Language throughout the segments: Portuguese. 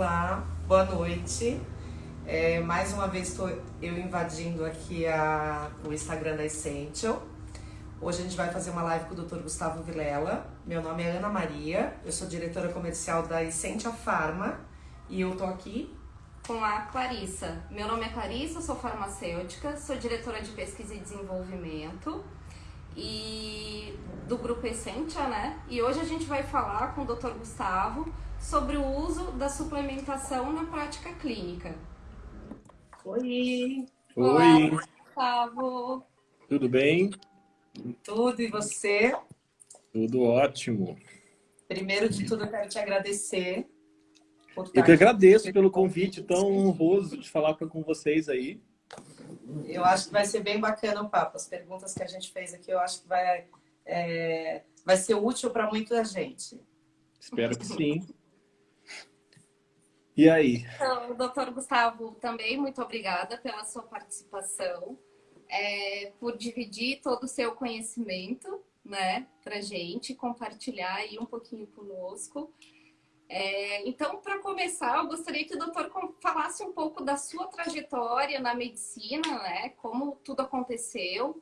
Olá, boa noite. É, mais uma vez estou eu invadindo aqui a, o Instagram da Essential. Hoje a gente vai fazer uma live com o Dr. Gustavo Vilela. Meu nome é Ana Maria, eu sou diretora comercial da Essentia Pharma e eu tô aqui com a Clarissa. Meu nome é Clarissa, sou farmacêutica, sou diretora de pesquisa e desenvolvimento e do grupo Essentia, né? E hoje a gente vai falar com o Dr. Gustavo sobre o uso da suplementação na prática clínica. Oi! Oi! Olá, Gustavo! Tudo bem? Tudo, e você? Tudo ótimo. Primeiro de tudo, eu quero te agradecer. eu que agradeço pelo convite tão honroso de falar com vocês aí. Eu acho que vai ser bem bacana o papo. As perguntas que a gente fez aqui, eu acho que vai, é, vai ser útil para muita gente. Espero que sim. E aí? Então, doutor Gustavo, também muito obrigada pela sua participação é, por dividir todo o seu conhecimento, né, pra gente, compartilhar aí um pouquinho conosco. É, então, para começar, eu gostaria que o doutor falasse um pouco da sua trajetória na medicina, né, como tudo aconteceu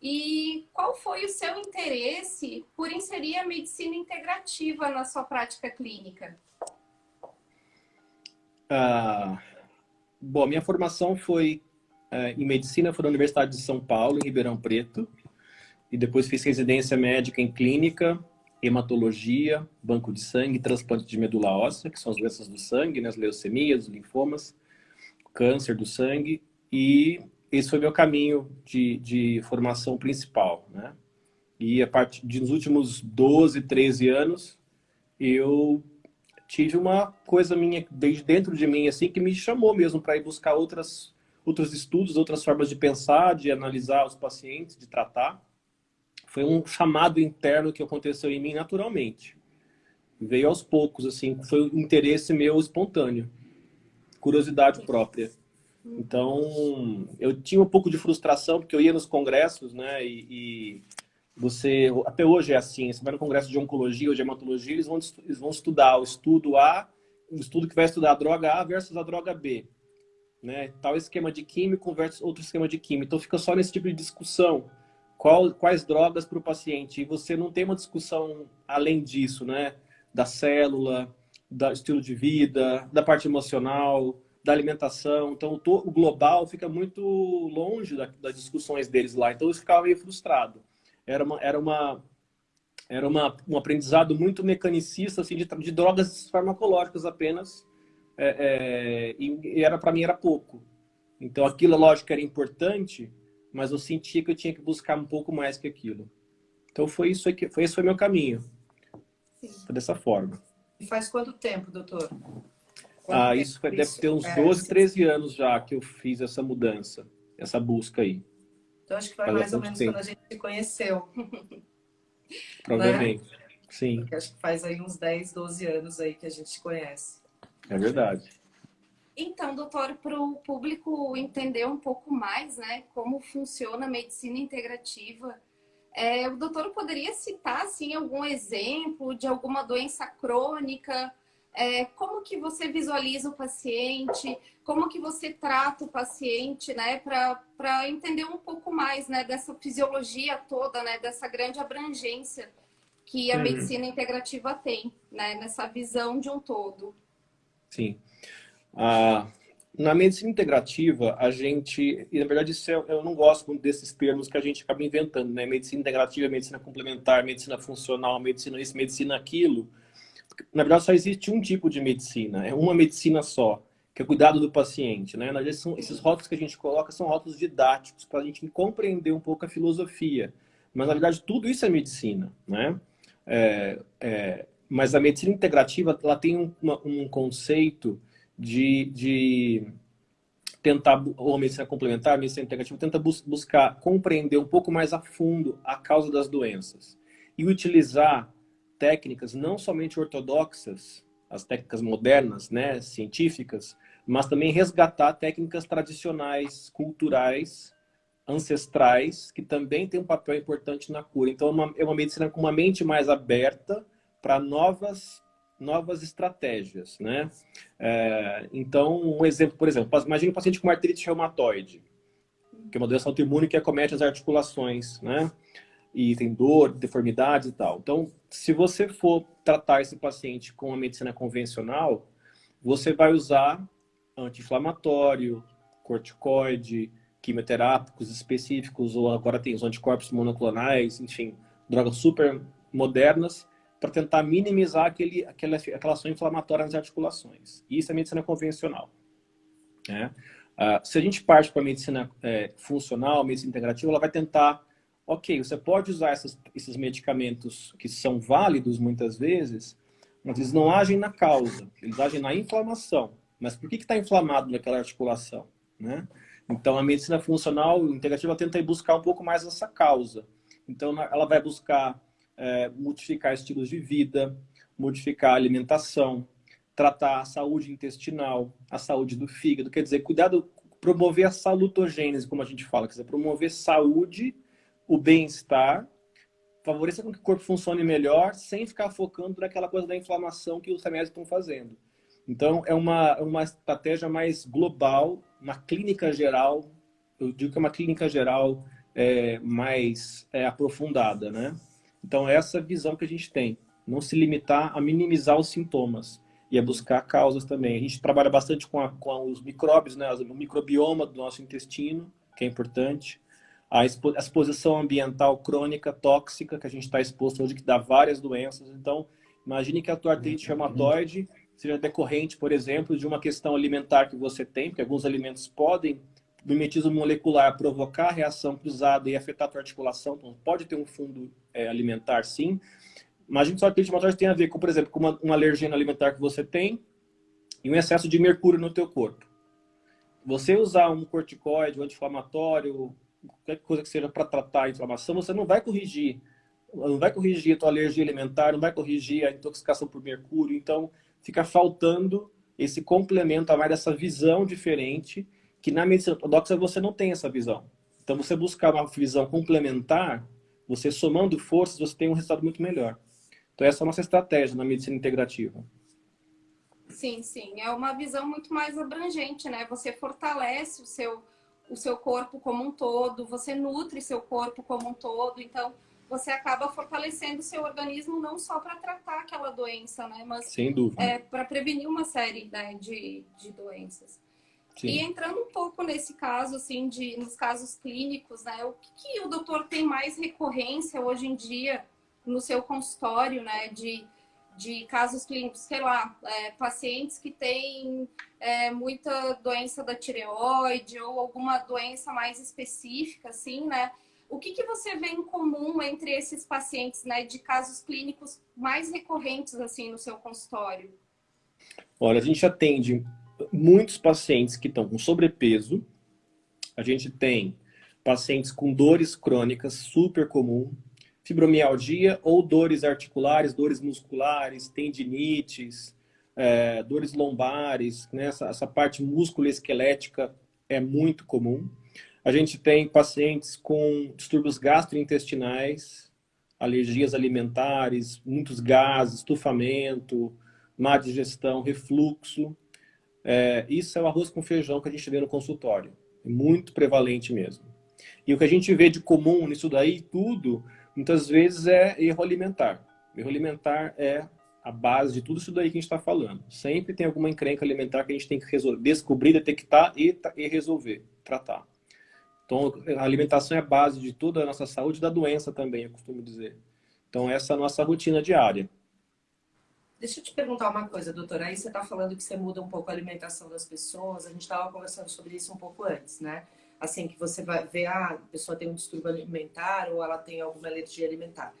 e qual foi o seu interesse por inserir a medicina integrativa na sua prática clínica? Ah, bom, minha formação foi é, em medicina foi na Universidade de São Paulo, em Ribeirão Preto. E depois fiz residência médica em clínica, hematologia, banco de sangue, transplante de medula óssea, que são as doenças do sangue, né, as leucemias, os linfomas, câncer do sangue. E esse foi meu caminho de, de formação principal. Né? E a partir dos últimos 12, 13 anos, eu tive uma coisa minha desde dentro de mim assim que me chamou mesmo para ir buscar outras outros estudos, outras formas de pensar, de analisar os pacientes, de tratar. Foi um chamado interno que aconteceu em mim naturalmente. Veio aos poucos, assim, foi um interesse meu espontâneo. Curiosidade própria. Então, eu tinha um pouco de frustração, porque eu ia nos congressos, né, e, e você, até hoje é assim, você vai no congresso de oncologia ou de hematologia, eles vão, eles vão estudar o estudo A, o estudo que vai estudar a droga A versus a droga B né? Tal esquema de químico versus outro esquema de químico. Então fica só nesse tipo de discussão. Qual, quais drogas para o paciente? E você não tem uma discussão além disso, né? Da célula, do estilo de vida, da parte emocional, da alimentação. Então o, global fica muito longe da, das discussões deles lá. Então eu ficava meio frustrado. Era uma, era uma, era uma, um aprendizado muito mecanicista assim, de, de drogas farmacológicas apenas é, é, e era para mim era pouco. Então aquilo, lógico, era importante, mas eu sentia que eu tinha que buscar um pouco mais que aquilo. Então foi isso que foi esse foi meu caminho. Sim. Foi dessa forma. E faz quanto tempo, doutor? Quanto ah, isso foi, deve ter uns 12, 13 é, anos já que eu fiz essa mudança, essa busca aí. Então acho que foi mais ou menos tempo. quando a gente se conheceu. Provavelmente, né? sim. Porque acho que faz aí uns 10, 12 anos aí que a gente se conhece. É verdade. Então, doutor, para o público entender um pouco mais, né, como funciona a medicina integrativa, é, o doutor poderia citar, assim, algum exemplo de alguma doença crônica? É, como que você visualiza o paciente? Como que você trata o paciente, né, para entender um pouco mais, né, dessa fisiologia toda, né, dessa grande abrangência que a uhum. medicina integrativa tem, né, nessa visão de um todo? Sim. Ah, na medicina integrativa, a gente, e na verdade isso é, eu não gosto muito desses termos que a gente acaba inventando, né? Medicina integrativa, medicina complementar, medicina funcional, medicina isso, medicina aquilo. Na verdade só existe um tipo de medicina, é uma medicina só, que é cuidado do paciente, né? Na verdade, são, esses rótulos que a gente coloca são rótulos didáticos para a gente compreender um pouco a filosofia. Mas na verdade tudo isso é medicina, né? É, é, mas a medicina integrativa ela tem uma, um conceito de, de tentar, ou a medicina complementar, a medicina integrativa, tenta bus buscar compreender um pouco mais a fundo a causa das doenças e utilizar técnicas não somente ortodoxas, as técnicas modernas, né, científicas, mas também resgatar técnicas tradicionais, culturais, ancestrais, que também têm um papel importante na cura. Então, é uma, é uma medicina com uma mente mais aberta, para novas novas estratégias, né? É, então, um exemplo, por exemplo, imagine um paciente com artrite reumatoide, que é uma doença autoimune que acomete as articulações, né? E tem dor, deformidades e tal. Então, se você for tratar esse paciente com a medicina convencional, você vai usar anti-inflamatório, corticoide, quimioterápicos específicos, ou agora tem os anticorpos monoclonais, enfim, drogas super modernas, para tentar minimizar aquele, aquela, aquela ação inflamatória nas articulações. Isso é medicina convencional. Né? Uh, se a gente parte para a medicina é, funcional, medicina integrativa, ela vai tentar, ok, você pode usar essas, esses medicamentos que são válidos muitas vezes, mas eles não agem na causa, eles agem na inflamação. Mas por que está inflamado naquela articulação? Né? Então, a medicina funcional integrativa tenta buscar um pouco mais essa causa. Então, ela vai buscar é, modificar estilos de vida, modificar a alimentação, tratar a saúde intestinal, a saúde do fígado, quer dizer, cuidado, promover a salutogênese, como a gente fala, quer dizer, promover saúde, o bem-estar, favorecer com que o corpo funcione melhor, sem ficar focando naquela coisa da inflamação que os remédios estão fazendo. Então, é uma, uma estratégia mais global, uma clínica geral, eu digo que é uma clínica geral é, mais é, aprofundada, né? Então, essa visão que a gente tem. Não se limitar a minimizar os sintomas e a buscar causas também. A gente trabalha bastante com, a, com os micróbios, né? o microbioma do nosso intestino, que é importante. A, expo, a exposição ambiental crônica, tóxica, que a gente está exposto hoje, que dá várias doenças. Então, imagine que a tua artrite reumatoide seja decorrente, por exemplo, de uma questão alimentar que você tem, porque alguns alimentos podem mimetismo molecular provocar reação cruzada e afetar a tua articulação, então pode ter um fundo é, alimentar sim. Imagina só que a tem a ver com, por exemplo, com uma, uma alergia alimentar que você tem e um excesso de mercúrio no teu corpo. Você usar um corticoide, um anti-inflamatório, qualquer coisa que seja para tratar a inflamação, você não vai corrigir não vai corrigir a tua alergia alimentar, não vai corrigir a intoxicação por mercúrio, então fica faltando esse complemento a mais dessa visão diferente que na medicina ortodoxa você não tem essa visão. Então, você buscar uma visão complementar, você somando forças, você tem um resultado muito melhor. Então, essa é a nossa estratégia na medicina integrativa. Sim, sim. É uma visão muito mais abrangente, né? Você fortalece o seu, o seu corpo como um todo, você nutre seu corpo como um todo. Então, você acaba fortalecendo o seu organismo não só para tratar aquela doença, né? Mas Sem dúvida. É, para prevenir uma série né, de, de doenças. Sim. E entrando um pouco nesse caso, assim, de, nos casos clínicos, né? O que, que, o doutor tem mais recorrência hoje em dia no seu consultório, né? De, de casos clínicos, sei lá, é, pacientes que têm é, muita doença da tireoide ou alguma doença mais específica, assim, né? O que, que você vê em comum entre esses pacientes, né? De casos clínicos mais recorrentes, assim, no seu consultório? Olha, a gente atende muitos pacientes que estão com sobrepeso. A gente tem pacientes com dores crônicas, super comum, fibromialgia ou dores articulares, dores musculares, tendinites, é, dores lombares, né? essa, essa parte músculo-esquelética é muito comum. A gente tem pacientes com distúrbios gastrointestinais, alergias alimentares, muitos gases, estufamento, má digestão, refluxo. É, isso é o arroz com feijão que a gente vê no consultório. É muito prevalente mesmo. E o que a gente vê de comum nisso daí tudo, muitas vezes é erro alimentar. Erro alimentar é a base de tudo isso daí que a gente está falando. Sempre tem alguma encrenca alimentar que a gente tem que resolver, descobrir, detectar e, e resolver, tratar. Então, a alimentação é a base de toda a nossa saúde e da doença também, eu costumo dizer. Então, essa é a nossa rotina diária. Deixa eu te perguntar uma coisa, doutora. Aí você está falando que você muda um pouco a alimentação das pessoas. A gente estava conversando sobre isso um pouco antes, né? Assim, que você vai ver, ah, a pessoa tem um distúrbio alimentar ou ela tem alguma alergia alimentar.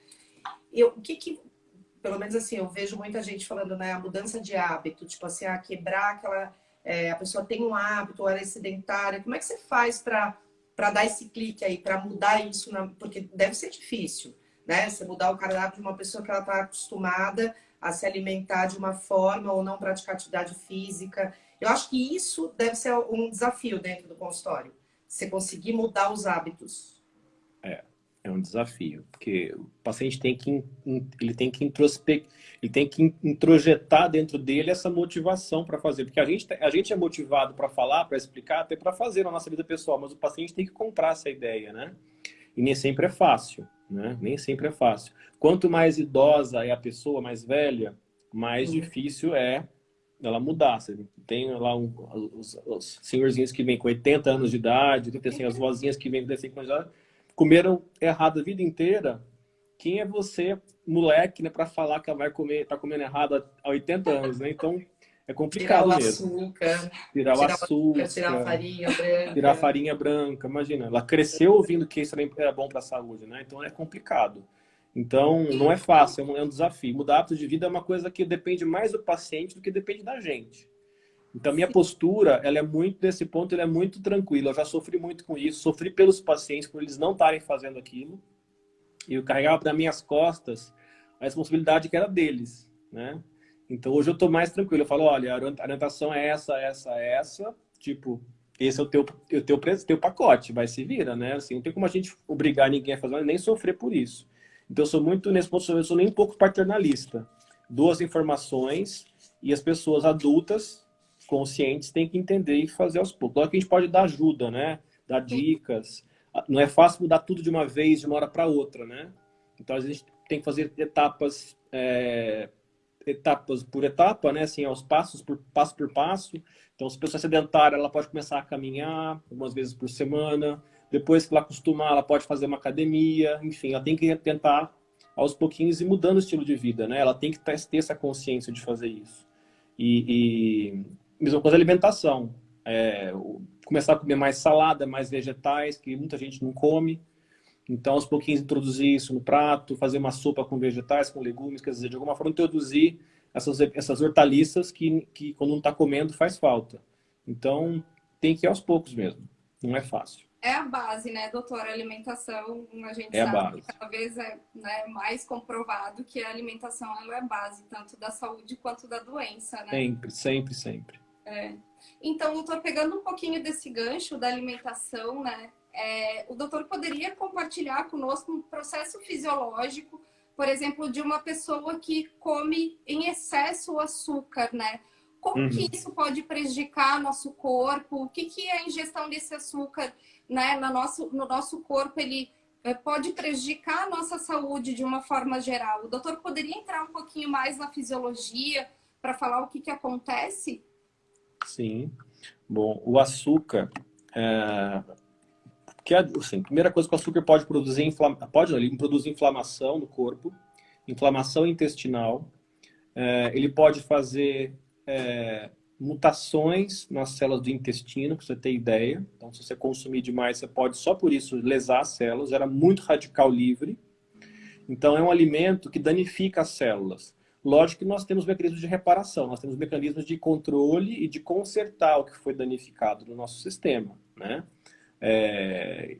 Eu, o que que, pelo menos assim, eu vejo muita gente falando, né? A mudança de hábito, tipo assim, ah, quebrar aquela... É, a pessoa tem um hábito, ela é sedentária. Como é que você faz para dar esse clique aí, para mudar isso? Na, porque deve ser difícil, né? Você mudar o cardápio de uma pessoa que ela está acostumada a se alimentar de uma forma ou não praticar atividade física. Eu acho que isso deve ser um desafio dentro do consultório. Você conseguir mudar os hábitos. É, É um desafio, porque o paciente tem que, ele tem que introspect, ele tem que introjetar dentro dele essa motivação para fazer, porque a gente, a gente é motivado para falar, para explicar, até para fazer na nossa vida pessoal, mas o paciente tem que comprar essa ideia, né? E nem sempre é fácil, né? Nem sempre é fácil. Quanto mais idosa é a pessoa, mais velha, mais uhum. difícil é ela mudar. Você tem lá um, os, os, senhorzinhos que vêm com 80 anos de idade, tem assim, as vozinhas que vêm com 50 anos de idade, comeram errado a vida inteira. Quem é você, moleque, né, para falar que ela vai comer, tá comendo errado há 80 anos, né? Então, é complicado tirar o mesmo. Açúcar, tirar o açúcar. Tirar a farinha branca. Tirar a farinha branca. Imagina, ela cresceu ouvindo que isso era bom para a saúde, né? Então é complicado. Então não é fácil, é um, é desafio. Mudar hábito de vida é uma coisa que depende mais do paciente do que depende da gente. Então minha postura, ela é muito desse ponto, ela é muito tranquila. Eu já sofri muito com isso, sofri pelos pacientes por eles não estarem fazendo aquilo. E eu carregava para minhas costas a responsabilidade que era deles, né? Então hoje eu estou mais tranquilo. Eu falo, olha, a orientação é essa, essa, essa. Tipo, esse é o teu, o teu, teu pacote, vai se vira, né? Assim, não tem como a gente obrigar ninguém a fazer, nem sofrer por isso. Então eu sou muito, nesse ponto, eu sou nem um pouco paternalista. Duas informações e as pessoas adultas, conscientes, têm que entender e fazer aos poucos. Claro que a gente pode dar ajuda, né? Dar dicas. Não é fácil mudar tudo de uma vez, de uma hora para outra, né? Então, a gente tem que fazer etapas é, etapas por etapa, né? Assim, aos passos, por passo por passo. Então, se a pessoa é sedentária, ela pode começar a caminhar algumas vezes por semana. Depois que ela acostumar, ela pode fazer uma academia. Enfim, ela tem que tentar aos pouquinhos ir mudando o estilo de vida, né? Ela tem que ter essa consciência de fazer isso. E, e mesma coisa a alimentação. É, começar a comer mais salada, mais vegetais, que muita gente não come. Então, aos pouquinhos, introduzir isso no prato, fazer uma sopa com vegetais, com legumes, quer dizer, de alguma forma introduzir essas, essas hortaliças que, que quando não está comendo faz falta. Então, tem que ir aos poucos mesmo. Não é fácil. É a base, né, doutora? A alimentação, a gente é sabe a que cada vez é né, mais comprovado que a alimentação ela é base, tanto da saúde quanto da doença, né? Sempre, sempre, sempre. É. Então, doutor, pegando um pouquinho desse gancho da alimentação, né? É, o doutor poderia compartilhar conosco um processo fisiológico, por exemplo, de uma pessoa que come em excesso o açúcar, né? Como uhum. que isso pode prejudicar nosso corpo? O que, que a ingestão desse açúcar né, no, nosso, no nosso corpo ele é, pode prejudicar a nossa saúde de uma forma geral? O doutor poderia entrar um pouquinho mais na fisiologia para falar o que, que acontece? Sim. Bom, o açúcar, é, que assim, a primeira coisa que o açúcar pode produzir, inflama, pode ele produz inflamação no corpo, inflamação intestinal, é, ele pode fazer é, mutações nas células do intestino, para você ter ideia. Então, se você consumir demais, você pode só por isso lesar as células, era muito radical livre. Então, é um alimento que danifica as células. Lógico que nós temos mecanismos de reparação, nós temos mecanismos de controle e de consertar o que foi danificado no nosso sistema, né? É,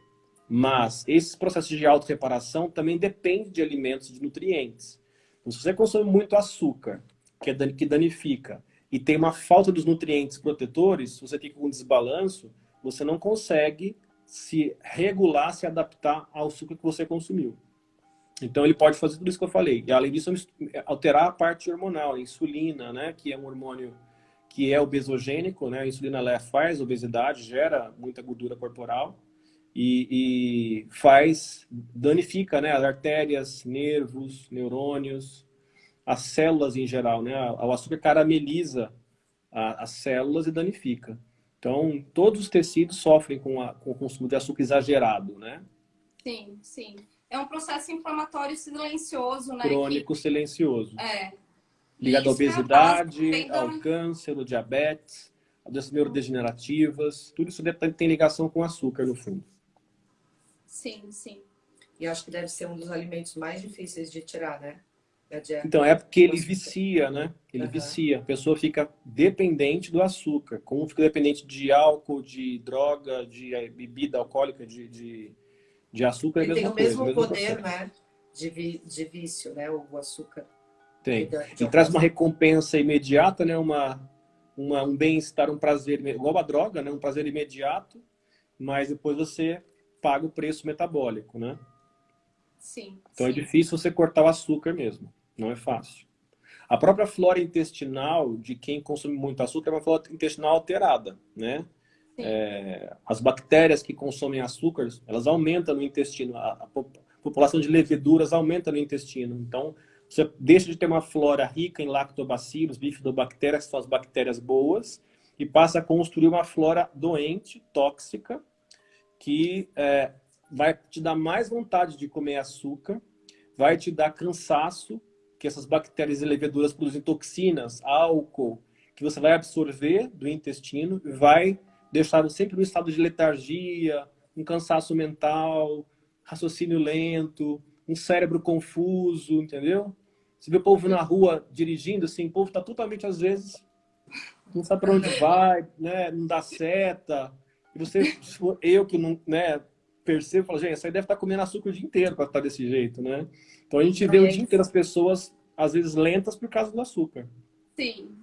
mas esses processos de auto-reparação também dependem de alimentos, de nutrientes. Então, se você consome muito açúcar, que, é, danifica, e tem uma falta dos nutrientes protetores, você tem um desbalanço, você não consegue se regular, se adaptar ao açúcar que você consumiu. Então ele pode fazer tudo isso que eu falei. E além disso, alterar a parte hormonal, a insulina, né, que é um hormônio que é obesogênico, né? A insulina ela faz obesidade, gera muita gordura corporal e, e faz, danifica, né? As artérias, nervos, neurônios, as células em geral, né? O açúcar carameliza a, as células e danifica. Então, todos os tecidos sofrem com, a, com o consumo de açúcar exagerado, né? Sim, sim. É um processo inflamatório silencioso, né? Crônico que... silencioso. É, ligado à é obesidade, ao câncer, ao diabetes, a doenças neurodegenerativas, tudo isso tem ligação com açúcar, no fundo. Sim, sim. E acho que deve ser um dos alimentos mais difíceis de tirar, né? Então, é porque ele vicia, né? Ele uhum. vicia. A pessoa fica dependente do açúcar. Como fica dependente de álcool, de droga, de eh, bebida alcoólica, de, de, de açúcar, ele é a mesma tem o mesmo coisa, poder, né? De, vi, de vício, né? O açúcar. Tem. E traz uma recompensa imediata, né? Uma, uma, um bem-estar, um prazer, igual a droga, né? Um prazer imediato, mas depois você paga o preço metabólico, né? Sim. Então é sim. é difícil você cortar o açúcar mesmo. Não é fácil. A própria flora intestinal de quem consome muito açúcar é uma flora intestinal alterada, né? É, as bactérias que consomem açúcar, elas aumentam no intestino. A, a, população de leveduras aumenta no intestino. Então, você deixa de ter uma flora rica em lactobacilos, bifidobactérias, que são as bactérias boas, e passa a construir uma flora doente, tóxica, que é, vai te dar mais vontade de comer açúcar, vai te dar cansaço, que essas bactérias e leveduras produzem toxinas, álcool, que você vai absorver do intestino e vai deixar sempre no estado de letargia, um cansaço mental, raciocínio lento, um cérebro confuso, entendeu? Você vê o povo na rua dirigindo, assim, o povo está totalmente, às vezes, não sabe para onde vai, né? não dá seta. E você, eu que não né, percebo, falo, gente, essa aí deve estar tá comendo açúcar o dia inteiro para estar tá desse jeito, né? Então a gente vê o dia inteiro as pessoas, às vezes, lentas por causa do açúcar. Sim.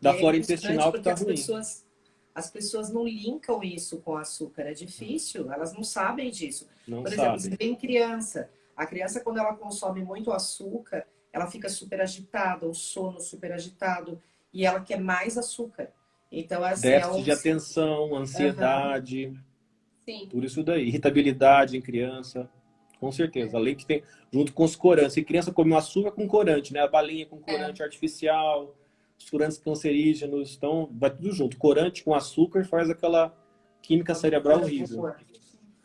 Da flora intestinal que está ruim. Pessoas, as pessoas não linkam isso com açúcar, é difícil, elas não sabem disso. Não por exemplo, você tem criança. A criança, quando ela consome muito açúcar, ela fica super agitada, o sono super agitado, e ela quer mais açúcar. Então, assim, Déficit é um... de atenção, ansiedade, uhum. Sim. tudo isso daí. Irritabilidade em criança, com certeza. Além que tem, junto com os corantes. E criança come o açúcar com corante, né? A balinha com corante é. artificial, os corantes cancerígenos. Então, vai tudo junto. Corante com açúcar faz aquela química cerebral horrível.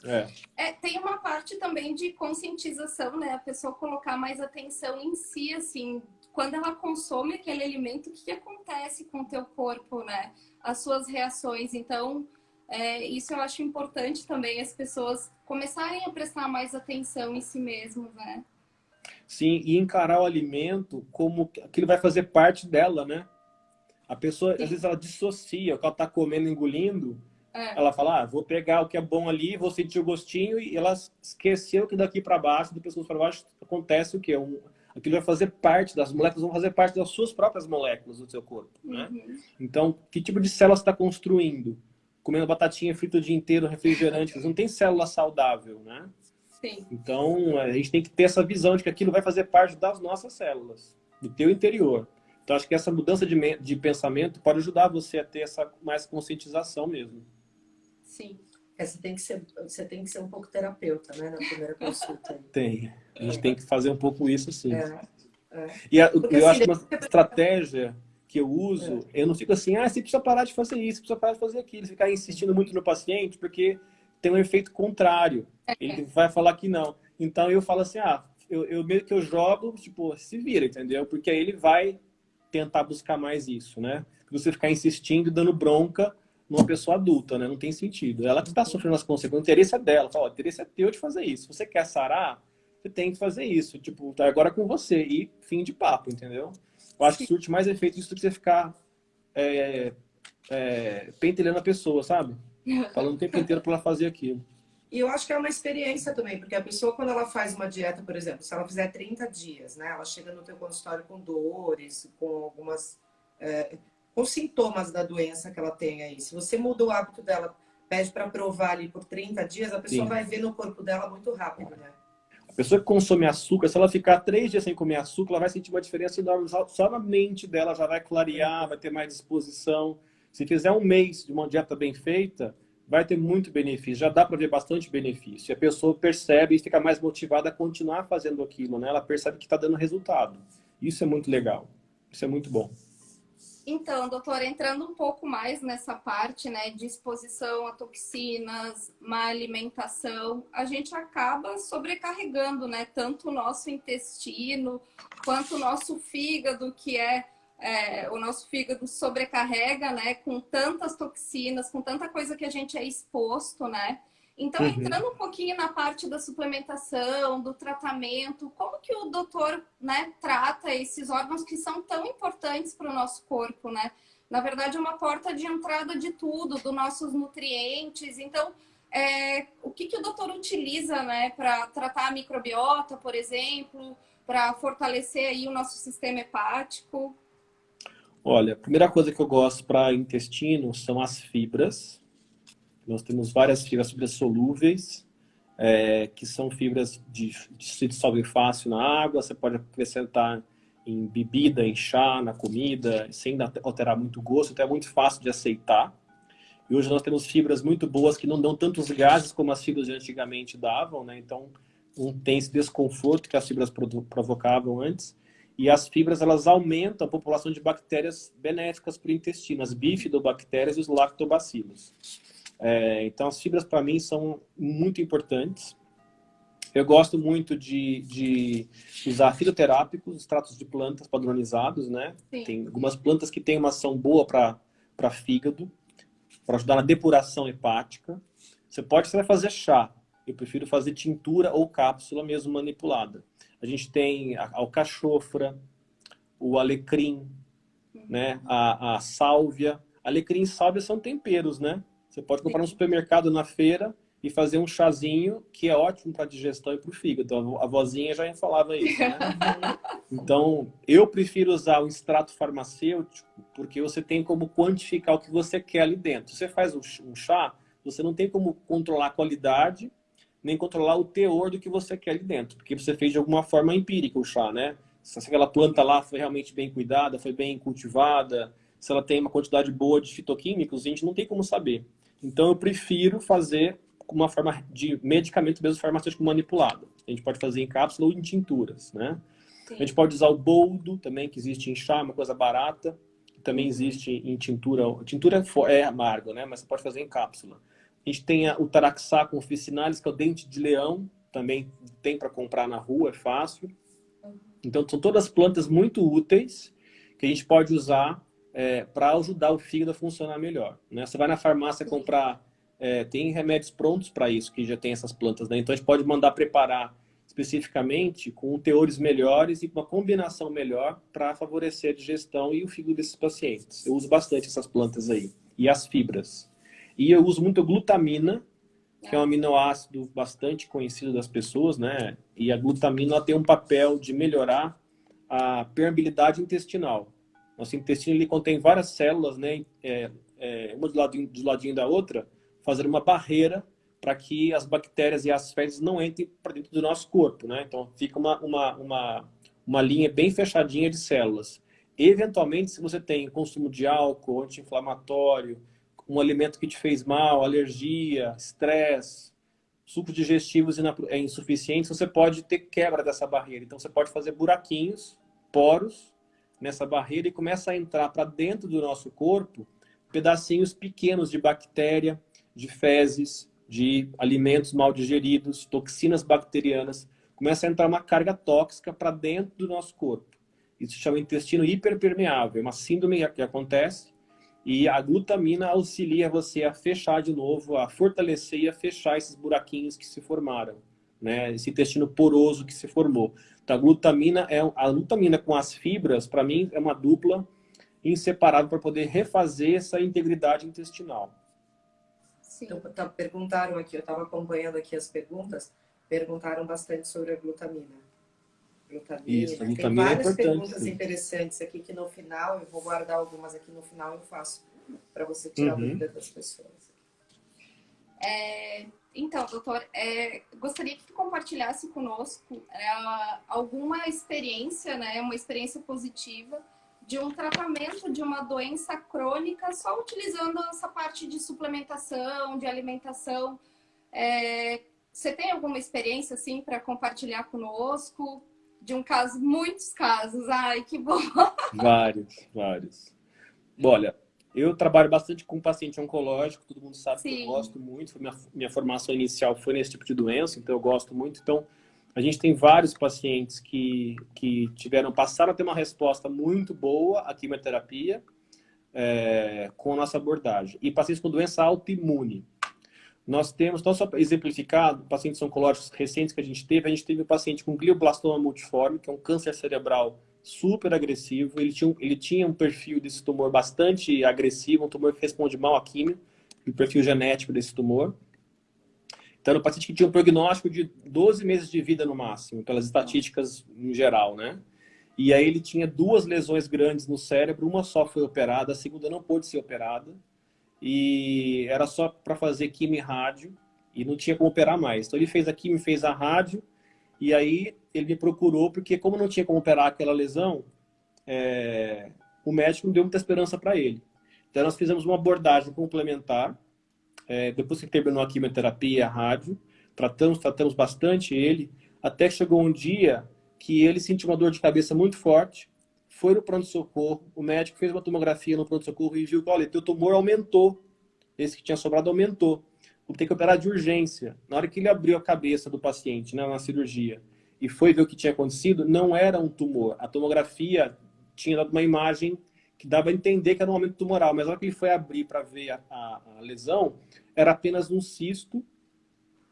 É. é. tem uma parte também de conscientização, né? A pessoa colocar mais atenção em si, assim, quando ela consome aquele alimento, o que, que acontece com o teu corpo, né? As suas reações. Então, é, isso eu acho importante também as pessoas começarem a prestar mais atenção em si mesmo, né? Sim, e encarar o alimento como aquilo vai fazer parte dela, né? A pessoa, Sim. às vezes, ela dissocia o que ela está comendo, engolindo, é. Ela fala, ah, vou pegar o que é bom ali, vou sentir o gostinho, e ela esqueceu que daqui para baixo, do pescoço para baixo, acontece o quê? Um, aquilo vai fazer parte, das moléculas vão fazer parte das suas próprias moléculas do seu corpo, né? Uhum. Então, que tipo de célula você está construindo? Comendo batatinha frita o dia inteiro, refrigerante, não tem célula saudável, né? Sim. Então, a gente tem que ter essa visão de que aquilo vai fazer parte das nossas células, do teu interior. Então, acho que essa mudança de, de pensamento pode ajudar você a ter essa mais conscientização mesmo. Sim. É, você, tem que ser, você tem que ser um pouco terapeuta, né? Na primeira consulta. Tem. A gente tem que fazer um pouco isso, sim. É. É. E a, eu assim, acho que uma estratégia que eu uso, é. eu não fico assim, ah, você precisa parar de fazer isso, precisa parar de fazer aquilo. Ficar insistindo muito no paciente, porque tem um efeito contrário. É. Ele vai falar que não. Então eu falo assim, ah, eu, eu meio que eu jogo, tipo, se vira, entendeu? Porque aí ele vai tentar buscar mais isso, né? Você ficar insistindo, dando bronca, numa pessoa adulta, né? Não tem sentido. Ela que está sofrendo as consequências. O interesse é dela. Fala, o interesse é teu de fazer isso. Se você quer sarar, você tem que fazer isso. Tipo, tá agora com você. E fim de papo, entendeu? Eu acho que surte mais efeito isso do que você ficar é, é, pentelhando a pessoa, sabe? Falando o tempo inteiro para ela fazer aquilo. E eu acho que é uma experiência também, porque a pessoa, quando ela faz uma dieta, por exemplo, se ela fizer 30 dias, né? Ela chega no teu consultório com dores, com algumas... É, com sintomas da doença que ela tem aí. Se você muda o hábito dela, pede para provar ali por 30 dias, a pessoa Sim. vai ver no corpo dela muito rápido, né? Pessoa que consome açúcar, se ela ficar três dias sem comer açúcar, ela vai sentir uma diferença enorme. Só na mente dela já vai clarear, vai ter mais disposição. Se fizer um mês de uma dieta bem feita, vai ter muito benefício. Já dá para ver bastante benefício. E a pessoa percebe e fica mais motivada a continuar fazendo aquilo, né? Ela percebe que está dando resultado. Isso é muito legal. Isso é muito bom. Então, doutor, entrando um pouco mais nessa parte, né, de exposição a toxinas, má alimentação, a gente acaba sobrecarregando, né, tanto o nosso intestino quanto o nosso fígado, que é, é o nosso fígado sobrecarrega, né, com tantas toxinas, com tanta coisa que a gente é exposto, né? Então, uhum. entrando um pouquinho na parte da suplementação, do tratamento, como que o doutor né, trata esses órgãos que são tão importantes para o nosso corpo, né? Na verdade, é uma porta de entrada de tudo, dos nossos nutrientes. Então, é, o que, que o doutor utiliza né, para tratar a microbiota, por exemplo, para fortalecer aí o nosso sistema hepático? Olha, a primeira coisa que eu gosto para intestino são as fibras, nós temos várias fibras solúveis é, que são fibras de, de se dissolver fácil na água, você pode acrescentar em bebida, em chá, na comida, sem alterar muito o gosto, então é muito fácil de aceitar. E hoje nós temos fibras muito boas que não dão tantos gases como as fibras de antigamente davam, né? Então, não tem esse desconforto que as fibras provocavam antes. E as fibras, elas aumentam a população de bactérias benéficas para o intestino, as bifidobactérias e os lactobacilos. É, então, as fibras, para mim, são muito importantes. Eu gosto muito de, de usar fitoterápicos, extratos de plantas padronizados, né? Sim. Tem algumas plantas que têm uma ação boa para fígado, para ajudar na depuração hepática. Você pode você vai fazer chá. Eu prefiro fazer tintura ou cápsula mesmo manipulada. A gente tem a alcachofra, o alecrim, né? a, a sálvia. Alecrim e sálvia são temperos, né? Você pode comprar no supermercado na feira e fazer um chazinho que é ótimo para digestão e para o fígado. A vozinha já falava isso, né? Então, eu prefiro usar o extrato farmacêutico porque você tem como quantificar o que você quer ali dentro. Você faz um chá, você não tem como controlar a qualidade nem controlar o teor do que você quer ali dentro, porque você fez de alguma forma empírica o chá, né? Se aquela planta lá foi realmente bem cuidada, foi bem cultivada, se ela tem uma quantidade boa de fitoquímicos, a gente não tem como saber. Então eu prefiro fazer com uma forma de medicamento mesmo farmacêutico manipulado. A gente pode fazer em cápsula ou em tinturas, né? Sim. A gente pode usar o boldo também, que existe em chá, uma coisa barata. Também existe em tintura. Tintura é amargo, né? Mas você pode fazer em cápsula. A gente tem o taraxá com officinalis, que é o dente de leão, também tem para comprar na rua, é fácil. Então, são todas plantas muito úteis que a gente pode usar é, para ajudar o fígado a funcionar melhor. Né? Você vai na farmácia comprar, é, tem remédios prontos para isso, que já tem essas plantas. Né? Então, a gente pode mandar preparar especificamente com teores melhores e uma combinação melhor para favorecer a digestão e o fígado desses pacientes. Eu uso bastante essas plantas aí. E as fibras. E eu uso muito glutamina, que é um aminoácido bastante conhecido das pessoas, né? E a glutamina tem um papel de melhorar a permeabilidade intestinal. Nosso intestino ele contém várias células, né? É, é, uma do ladinho, do ladinho da outra, fazendo uma barreira para que as bactérias e as fezes não entrem para dentro do nosso corpo, né? Então fica uma, uma, uma, uma linha bem fechadinha de células. Eventualmente, se você tem consumo de álcool, anti-inflamatório, um alimento que te fez mal, alergia, estresse, sucos digestivos é insuficientes, você pode ter quebra dessa barreira. Então você pode fazer buraquinhos, poros nessa barreira e começa a entrar para dentro do nosso corpo pedacinhos pequenos de bactéria, de fezes, de alimentos mal digeridos, toxinas bacterianas. Começa a entrar uma carga tóxica para dentro do nosso corpo. Isso se chama intestino hiperpermeável. É uma síndrome que acontece e a glutamina auxilia você a fechar de novo, a fortalecer e a fechar esses buraquinhos que se formaram, né? Esse intestino poroso que se formou. Então, a glutamina é a glutamina com as fibras, para mim, é uma dupla inseparável para poder refazer essa integridade intestinal. Sim. Então, tá, perguntaram aqui, eu estava acompanhando aqui as perguntas, perguntaram bastante sobre a glutamina glutamina. Isso, a glutamina Tem é várias é perguntas sim. interessantes aqui que no final, eu vou guardar algumas aqui no final eu faço para você tirar uhum. a dúvida das pessoas. É, então, doutor, é, gostaria que compartilhasse conosco é, alguma experiência, né, uma experiência positiva de um tratamento de uma doença crônica só utilizando essa parte de suplementação, de alimentação. É, você tem alguma experiência assim para compartilhar conosco? de um caso, muitos casos. Ai, que bom! Vários, vários. Olha, eu trabalho bastante com paciente oncológico, todo mundo sabe Sim. que eu gosto muito. Minha, minha formação inicial foi nesse tipo de doença, então eu gosto muito. Então, a gente tem vários pacientes que, que tiveram, passaram a ter uma resposta muito boa à quimioterapia é, com a nossa abordagem. E pacientes com doença autoimune. Nós temos, não só exemplificado, pacientes oncológicos recentes que a gente teve, a gente teve um paciente com glioblastoma multiforme, que é um câncer cerebral super agressivo. Ele tinha, ele tinha um perfil desse tumor bastante agressivo, um tumor que responde mal à química, o perfil genético desse tumor. Então, era um paciente que tinha um prognóstico de 12 meses de vida no máximo, pelas estatísticas em geral, né? E aí ele tinha duas lesões grandes no cérebro, uma só foi operada, a segunda não pôde ser operada e era só para fazer quimio e rádio. e não tinha como operar mais. Então ele fez aqui, me fez a rádio, e aí ele me procurou, porque como não tinha como operar aquela lesão, é, o médico não deu muita esperança para ele. Então nós fizemos uma abordagem complementar, é, depois que terminou a quimioterapia a rádio, tratamos, tratamos bastante ele, até que chegou um dia que ele sentiu uma dor de cabeça muito forte, foi no pronto-socorro, o médico fez uma tomografia no pronto-socorro e viu que, olha, teu tumor aumentou, esse que tinha sobrado aumentou vou ter que operar de urgência. Na hora que ele abriu a cabeça do paciente né, na cirurgia e foi ver o que tinha acontecido, não era um tumor. A tomografia tinha dado uma imagem que dava a entender que era um aumento tumoral, mas na hora que ele foi abrir para ver a, a, a, lesão, era apenas um cisto.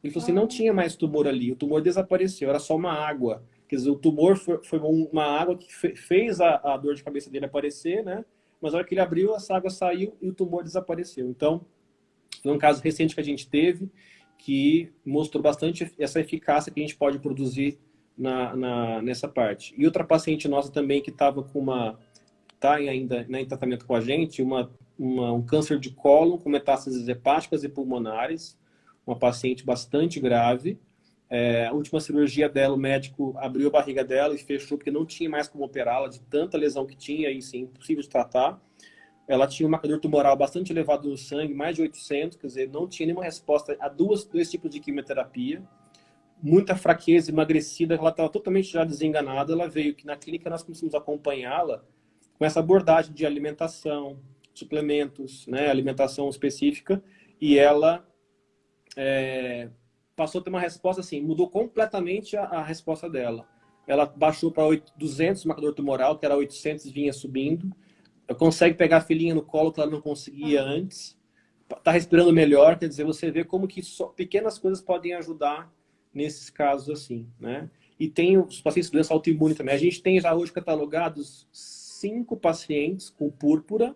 Ele falou assim, não tinha mais tumor ali, o tumor desapareceu, era só uma água. Quer dizer, o tumor foi, foi uma água que fez a, a dor de cabeça dele aparecer, né? Mas na hora que ele abriu, essa água saiu e o tumor desapareceu. Então, foi um caso recente que a gente teve que mostrou bastante essa eficácia que a gente pode produzir na, na nessa parte. E outra paciente nossa também que estava com uma está ainda né, em tratamento com a gente, uma, uma, um câncer de colo com metástases hepáticas e pulmonares, uma paciente bastante grave. É, a última cirurgia dela, o médico abriu a barriga dela e fechou porque não tinha mais como operá-la de tanta lesão que tinha e sim, impossível de tratar. Ela tinha um marcador tumoral bastante elevado no sangue, mais de 800, quer dizer, não tinha nenhuma resposta a duas, dois tipos de quimioterapia. Muita fraqueza, emagrecida, ela estava totalmente já desenganada. Ela veio que na clínica nós começamos a acompanhá-la com essa abordagem de alimentação, suplementos, né, alimentação específica, e ela é, passou a ter uma resposta assim, mudou completamente a, a resposta dela. Ela baixou para 200 marcador tumoral, que era 800 vinha subindo, consegue pegar a filhinha no colo que ela não conseguia antes, está respirando melhor, quer dizer, você vê como que pequenas coisas podem ajudar nesses casos assim, né? E tem os pacientes de doença autoimune também. A gente tem já hoje catalogados cinco pacientes com púrpura,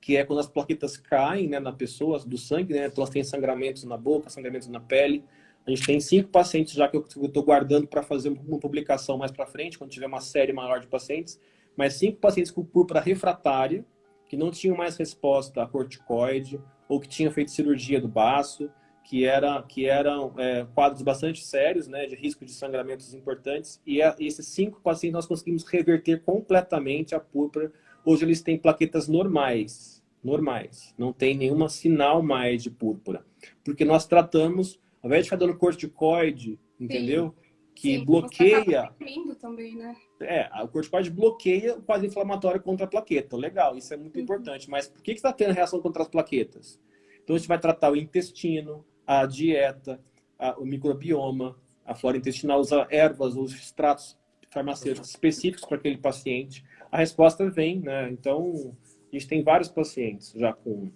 que é quando as plaquetas caem né, na pessoa, do sangue, né? Então elas têm sangramentos na boca, sangramentos na pele. A gente tem cinco pacientes já que eu estou guardando para fazer uma publicação mais para frente, quando tiver uma série maior de pacientes mas cinco pacientes com púrpura refratária, que não tinham mais resposta a corticoide, ou que tinham feito cirurgia do baço, que, era, que eram é, quadros bastante sérios, né, de risco de sangramentos importantes, e, a, esses cinco pacientes nós conseguimos reverter completamente a púrpura. Hoje eles têm plaquetas normais, normais, não tem nenhum sinal mais de púrpura, porque nós tratamos, ao invés de ficar dando corticoide, entendeu? Sim que Sim, bloqueia. também, né? É, o corticoide bloqueia o quadro inflamatório contra a plaqueta. Legal, isso é muito uhum. importante. Mas por que está tendo reação contra as plaquetas? Então a gente vai tratar o intestino, a dieta, a, o microbioma, a flora intestinal, usa ervas, os extratos farmacêuticos específicos para aquele paciente. A resposta vem, né? Então, a gente tem vários pacientes já com,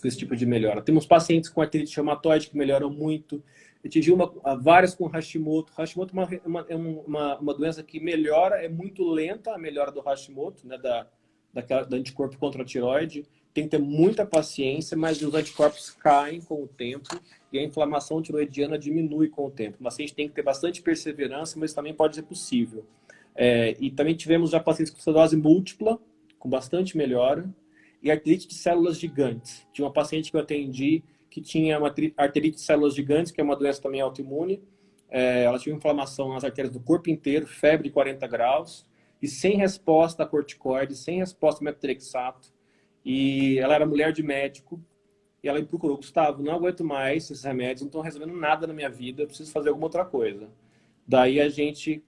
com esse tipo de melhora. Temos pacientes com artrite reumatoide que melhoram muito. Uma, várias com Hashimoto. Hashimoto é uma, é uma, uma, doença que melhora, é muito lenta a melhora do Hashimoto, né, da, daquela, da anticorpo contra a tiroide. Tem que ter muita paciência, mas os anticorpos caem com o tempo e a inflamação tiroidiana diminui com o tempo. A gente tem que ter bastante perseverança, mas também pode ser possível. É, e também tivemos já pacientes com celulose múltipla, com bastante melhora, e artrite de células gigantes. Tinha uma paciente que eu atendi que tinha uma arterite de células gigantes, que é uma doença também autoimune. É, ela tinha inflamação nas artérias do corpo inteiro, febre de 40 graus, e sem resposta a corticoide, sem resposta a metrexato. E ela era mulher de médico, e ela me procurou, Gustavo, não aguento mais esses remédios, não estão resolvendo nada na minha vida, preciso fazer alguma outra coisa. Daí a gente,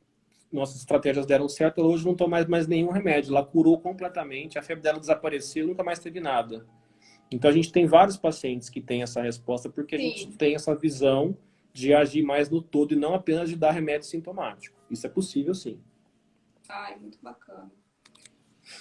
nossas estratégias deram certo, hoje não toma mais, mais nenhum remédio. Ela curou completamente, a febre dela desapareceu, nunca mais teve nada. Então, a gente tem vários pacientes que têm essa resposta porque Sim. a gente tem essa visão de agir mais no todo e não apenas de dar remédio sintomático. Isso é possível, sim. Ai, muito bacana.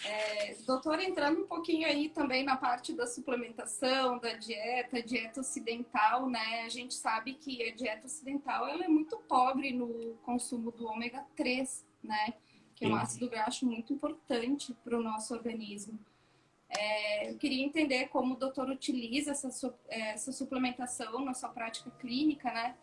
É, doutor, entrando um pouquinho aí também na parte da suplementação, da dieta, dieta ocidental, né? A gente sabe que a dieta ocidental ela é muito pobre no consumo do ômega 3, né? Que é um ácido graxo muito importante para o nosso organismo. É, eu queria entender como o doutor utiliza essa, é, essa suplementação na sua prática clínica, né?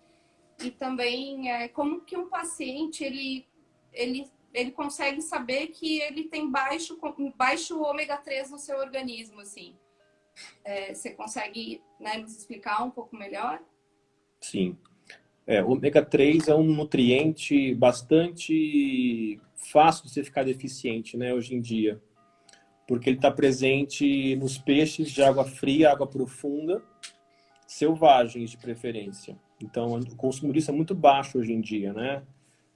E também é, como que um paciente ele, ele, ele consegue saber que ele tem baixo, baixo ômega 3 no seu organismo, assim. É, você consegue né, nos explicar um pouco melhor? Sim. É, ômega 3 é um nutriente bastante fácil de você ficar deficiente, né, hoje em dia. Porque ele está presente nos peixes de água fria, água profunda, selvagens de preferência. Então, o consumo disso é muito baixo hoje em dia, né?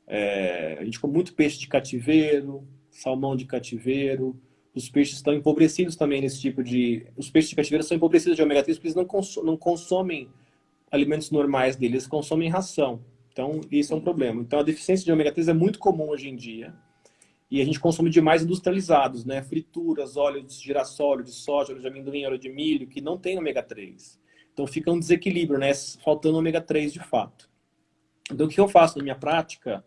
É, a gente come muito peixe de cativeiro, salmão de cativeiro. Os peixes estão empobrecidos também nesse tipo de... Os peixes de cativeiro são empobrecidos de ômega 3 porque eles não, cons não consomem alimentos normais deles, eles consomem ração. Então, isso é um problema. Então, a deficiência de ômega 3 é muito comum hoje em dia. E a gente consome demais industrializados, né? Frituras, óleo de girassol, de soja, óleo de amendoim, óleo de milho, que não tem ômega 3. Então, fica um desequilíbrio, né? Faltando ômega 3 de fato. Então, o que eu faço na minha prática?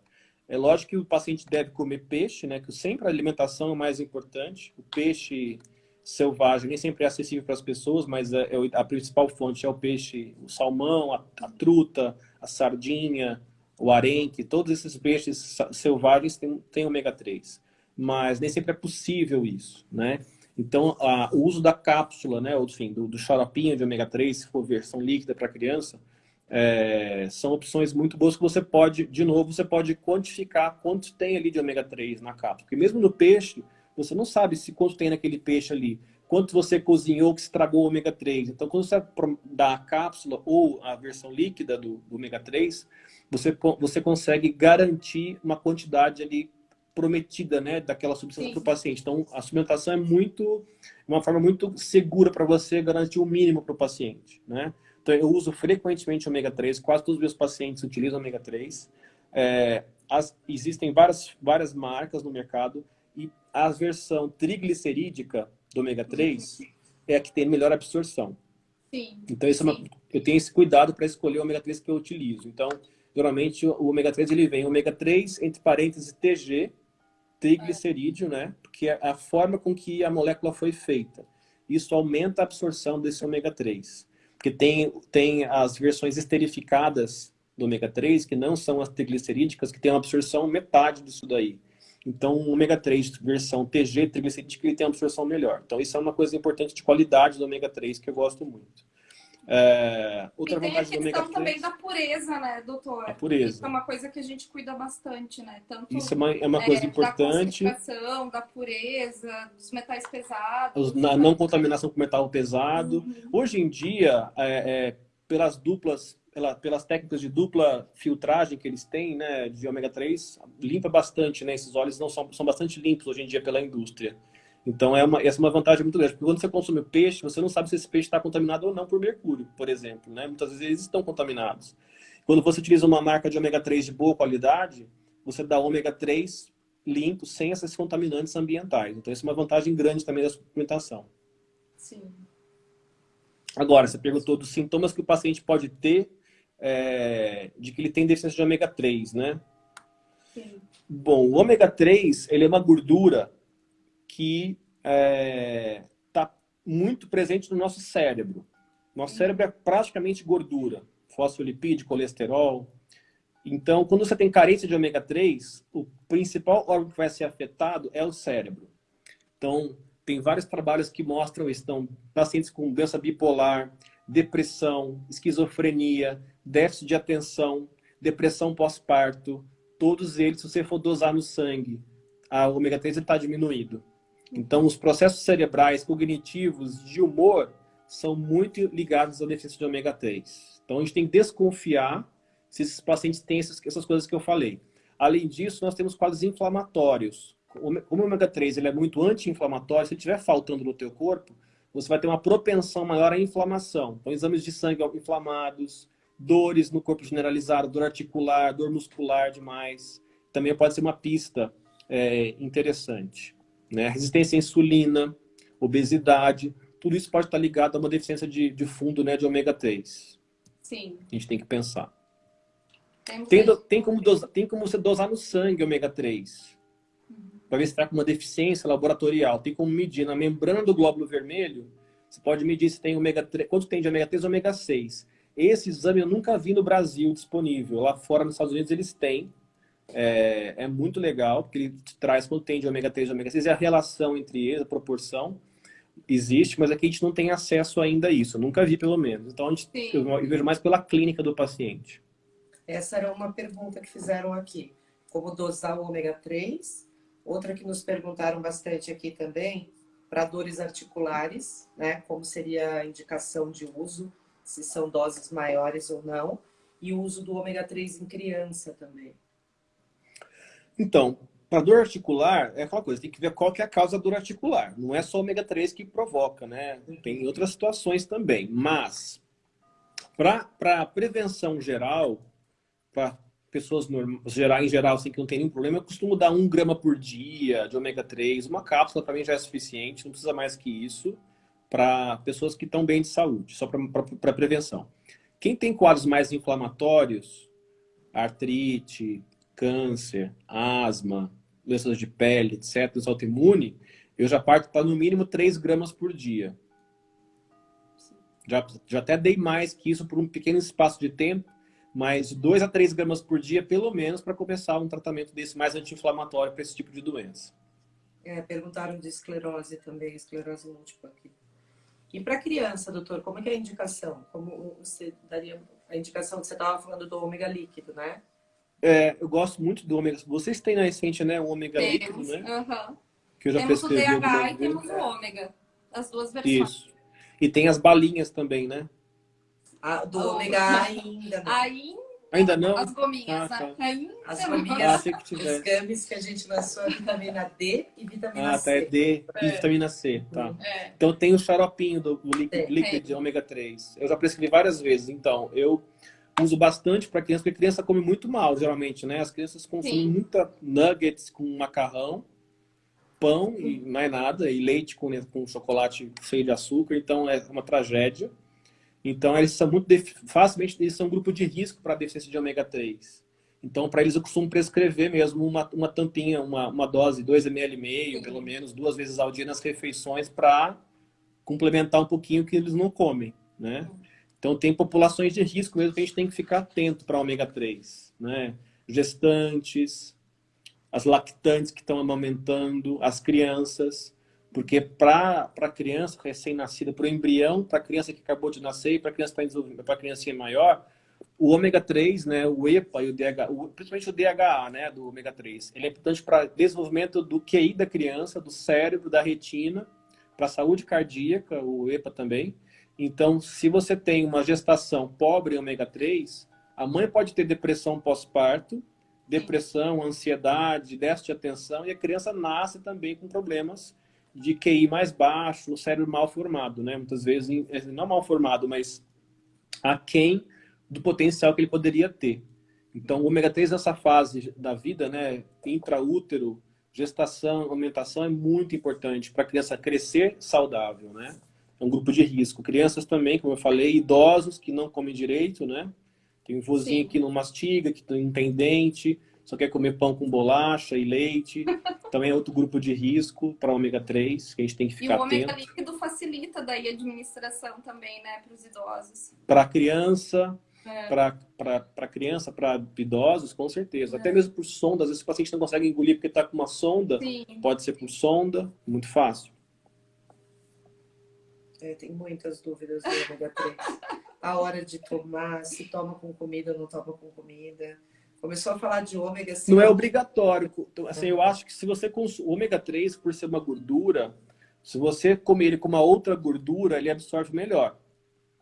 É lógico que o paciente deve comer peixe, né? Que sempre a alimentação é o mais importante. O peixe selvagem nem sempre é acessível para as pessoas, mas é, é a principal fonte é o peixe, o salmão, a, a truta, a sardinha, o arenque, todos esses peixes selvagens têm, têm ômega 3. Mas nem sempre é possível isso, né? Então, a, o uso da cápsula, né, ou, enfim, do, do xaropinho de ômega 3, se for versão líquida para criança, é, são opções muito boas que você pode, de novo, você pode quantificar quanto tem ali de ômega 3 na cápsula. Porque mesmo no peixe, você não sabe se quanto tem naquele peixe ali, quanto você cozinhou que estragou o ômega 3. Então, quando você dá a cápsula ou a versão líquida do, do ômega 3, você, você consegue garantir uma quantidade ali prometida, né, daquela substância para o paciente. Então, a suplementação é muito, uma forma muito segura para você garantir o mínimo para o paciente, né? Então, eu uso frequentemente ômega 3, quase todos os meus pacientes utilizam ômega 3. É, as, existem várias, várias marcas no mercado e a versão triglicerídica do ômega 3 é a que tem melhor absorção. Sim. Então, isso é uma, eu tenho esse cuidado para escolher o ômega 3 que eu utilizo. Então, geralmente, o ômega 3 ele vem ômega 3, entre parênteses, TG, triglicerídeo, né? Porque é a forma com que a molécula foi feita. Isso aumenta a absorção desse ômega 3. Porque tem, tem as versões esterificadas do ômega 3, que não são as triglicerídicas, que tem uma absorção metade disso daí. Então, o ômega 3 versão TG, triglicerídeo, ele tem uma absorção melhor. Então, isso é uma coisa importante de qualidade do ômega 3 que eu gosto muito. É, outra e tem vantagem a questão também da pureza, né, doutor? A pureza. Isso é uma coisa que a gente cuida bastante, né? Tanto, Isso é uma, é uma coisa é, importante. Da concentração, da pureza, dos metais pesados. Na não contaminação com metal pesado. Uhum. Hoje em dia, é, é, pelas duplas pela, pelas técnicas de dupla filtragem que eles têm, né, de ômega 3, limpa bastante, né? Esses óleos não são, são bastante limpos hoje em dia pela indústria. Então, é uma, essa é uma vantagem muito grande, porque quando você consome peixe, você não sabe se esse peixe está contaminado ou não por mercúrio, por exemplo, né? Muitas vezes eles estão contaminados. Quando você utiliza uma marca de ômega 3 de boa qualidade, você dá ômega 3 limpo, sem esses contaminantes ambientais. Então, isso é uma vantagem grande também da suplementação. Sim. Agora, você perguntou dos sintomas que o paciente pode ter é, de que ele tem deficiência de ômega 3, né? Sim. Bom, o ômega 3 ele é uma gordura que está é, tá muito presente no nosso cérebro. Nosso cérebro é praticamente gordura, fosfolipídio, colesterol. Então, quando você tem carência de ômega 3, o principal órgão que vai ser afetado é o cérebro. Então, tem vários trabalhos que mostram. Então, pacientes com doença bipolar, depressão, esquizofrenia, déficit de atenção, depressão pós-parto, todos eles, se você for dosar no sangue, a ômega 3 está diminuído. Então, os processos cerebrais, cognitivos, de humor, são muito ligados à deficiência de ômega 3. Então, a gente tem que desconfiar se esses pacientes têm essas, essas coisas que eu falei. Além disso, nós temos quadros inflamatórios. Como o ômega 3 ele é muito anti-inflamatório, se ele estiver faltando no teu corpo, você vai ter uma propensão maior à inflamação. Então, exames de sangue inflamados, dores no corpo generalizado, dor articular, dor muscular demais. Também pode ser uma pista é, interessante. Né? Resistência à insulina, obesidade, tudo isso pode estar ligado a uma deficiência de, de fundo né, de ômega 3. Sim. A gente tem que pensar. Tem, do, tem, como dosar, tem como você dosar no sangue ômega 3. Uhum. Para ver se está com uma deficiência laboratorial. Tem como medir na membrana do glóbulo vermelho. Você pode medir se tem ômega 3, quanto tem de ômega 3 e ômega 6. Esse exame eu nunca vi no Brasil disponível. Lá fora, nos Estados Unidos, eles têm. É, é muito legal, porque ele traz quanto tem de ômega 3 e ômega 6 e a relação entre eles, a proporção. existe, mas aqui a gente não tem acesso ainda a isso. Eu nunca vi, pelo menos. Então, gente, eu, eu vejo mais pela clínica do paciente. Essa era uma pergunta que fizeram aqui. Como dosar o ômega 3? Outra que nos perguntaram bastante aqui também, para dores articulares, né? Como seria a indicação de uso, se são doses maiores ou não. E o uso do ômega 3 em criança também. Então, para dor articular, é aquela coisa, tem que ver qual que é a causa da dor articular. Não é só ômega 3 que provoca, né? Tem outras situações também. Mas, para prevenção geral, para pessoas geral, em geral, assim, que não tem nenhum problema, eu costumo dar um grama por dia de ômega 3. Uma cápsula também já é suficiente, não precisa mais que isso, para pessoas que estão bem de saúde, só para prevenção. Quem tem quadros mais inflamatórios, artrite, câncer, asma, doenças de pele, etc., doença autoimune, eu já parto para no mínimo 3 gramas por dia. Já, já até dei mais que isso por um pequeno espaço de tempo, mas 2 a 3 gramas por dia, pelo menos, para começar um tratamento desse mais anti-inflamatório para esse tipo de doença. É, perguntaram de esclerose também, esclerose múltipla aqui. E para criança, doutor, como é é a indicação? Como você daria a indicação que você estava falando do ômega líquido, né? É, eu gosto muito do ômega. Vocês têm na essência, né? O ômega temos, líquido, né? Uh -huh. Que eu já temos o DH e temos o ômega. As duas versões. Isso. E tem as balinhas também, né? Ah, do oh, ômega ainda não. Ainda, ainda não? As gominhas, ah, né? Ainda as gominhas, ah, que os gummies que a gente lançou a vitamina D e vitamina ah, C. Ah, tá, é D e é. vitamina C, tá. É. Então tem o xaropinho do, do líquido, líquido de ômega 3. Eu já prescrevi várias vezes, então eu uso bastante para criança, porque criança come muito mal, geralmente, né? As crianças consomem Sim. muita nuggets com macarrão, pão e mais nada, e leite com, com chocolate cheio de açúcar, então é uma tragédia. Então, eles são muito facilmente eles são um grupo de risco para deficiência de ômega 3. Então, para eles, eu costumo prescrever mesmo uma, uma tampinha, uma, uma dose, 2 ml e meio, pelo menos, duas vezes ao dia nas refeições para complementar um pouquinho o que eles não comem, né? Então, tem populações de risco mesmo que a gente tem que ficar atento para ômega 3, né? Gestantes, as lactantes que estão amamentando, as crianças, porque para a criança recém-nascida, para o embrião, para a criança que acabou de nascer e para a criança está para a criança maior, o ômega 3, né, o EPA e o DHA, principalmente o DHA, né, do ômega 3, ele é importante para desenvolvimento do QI da criança, do cérebro, da retina, para a saúde cardíaca, o EPA também. Então, se você tem uma gestação pobre em ômega 3, a mãe pode ter depressão pós-parto, depressão, ansiedade, déficit de atenção, e a criança nasce também com problemas de QI mais baixo, o cérebro mal formado, né? Muitas vezes, não mal formado, mas aquém do potencial que ele poderia ter. Então, o ômega 3 nessa fase da vida, né, intraútero, gestação, aumentação, é muito importante para a criança crescer saudável, né? É um grupo de risco. Crianças também, como eu falei, idosos que não comem direito, né? Tem um vozinho Sim. que não mastiga, que não tem dente, só quer comer pão com bolacha e leite. Também é outro grupo de risco para ômega 3, que a gente tem que ficar atento. E o ômega atento. líquido facilita daí a administração também, né, para os idosos. Para criança, é. para criança, para idosos, com certeza. É. Até mesmo por sonda, às vezes o paciente não consegue engolir porque está com uma sonda, Sim. pode ser por sonda, muito fácil. É, tem muitas dúvidas do ômega 3. a hora de tomar, se toma com comida ou não toma com comida. Começou a falar de ômega assim. Não é obrigatório. Então, assim, eu acho que se você consome ômega 3 por ser uma gordura, se você comer ele com uma outra gordura, ele absorve melhor.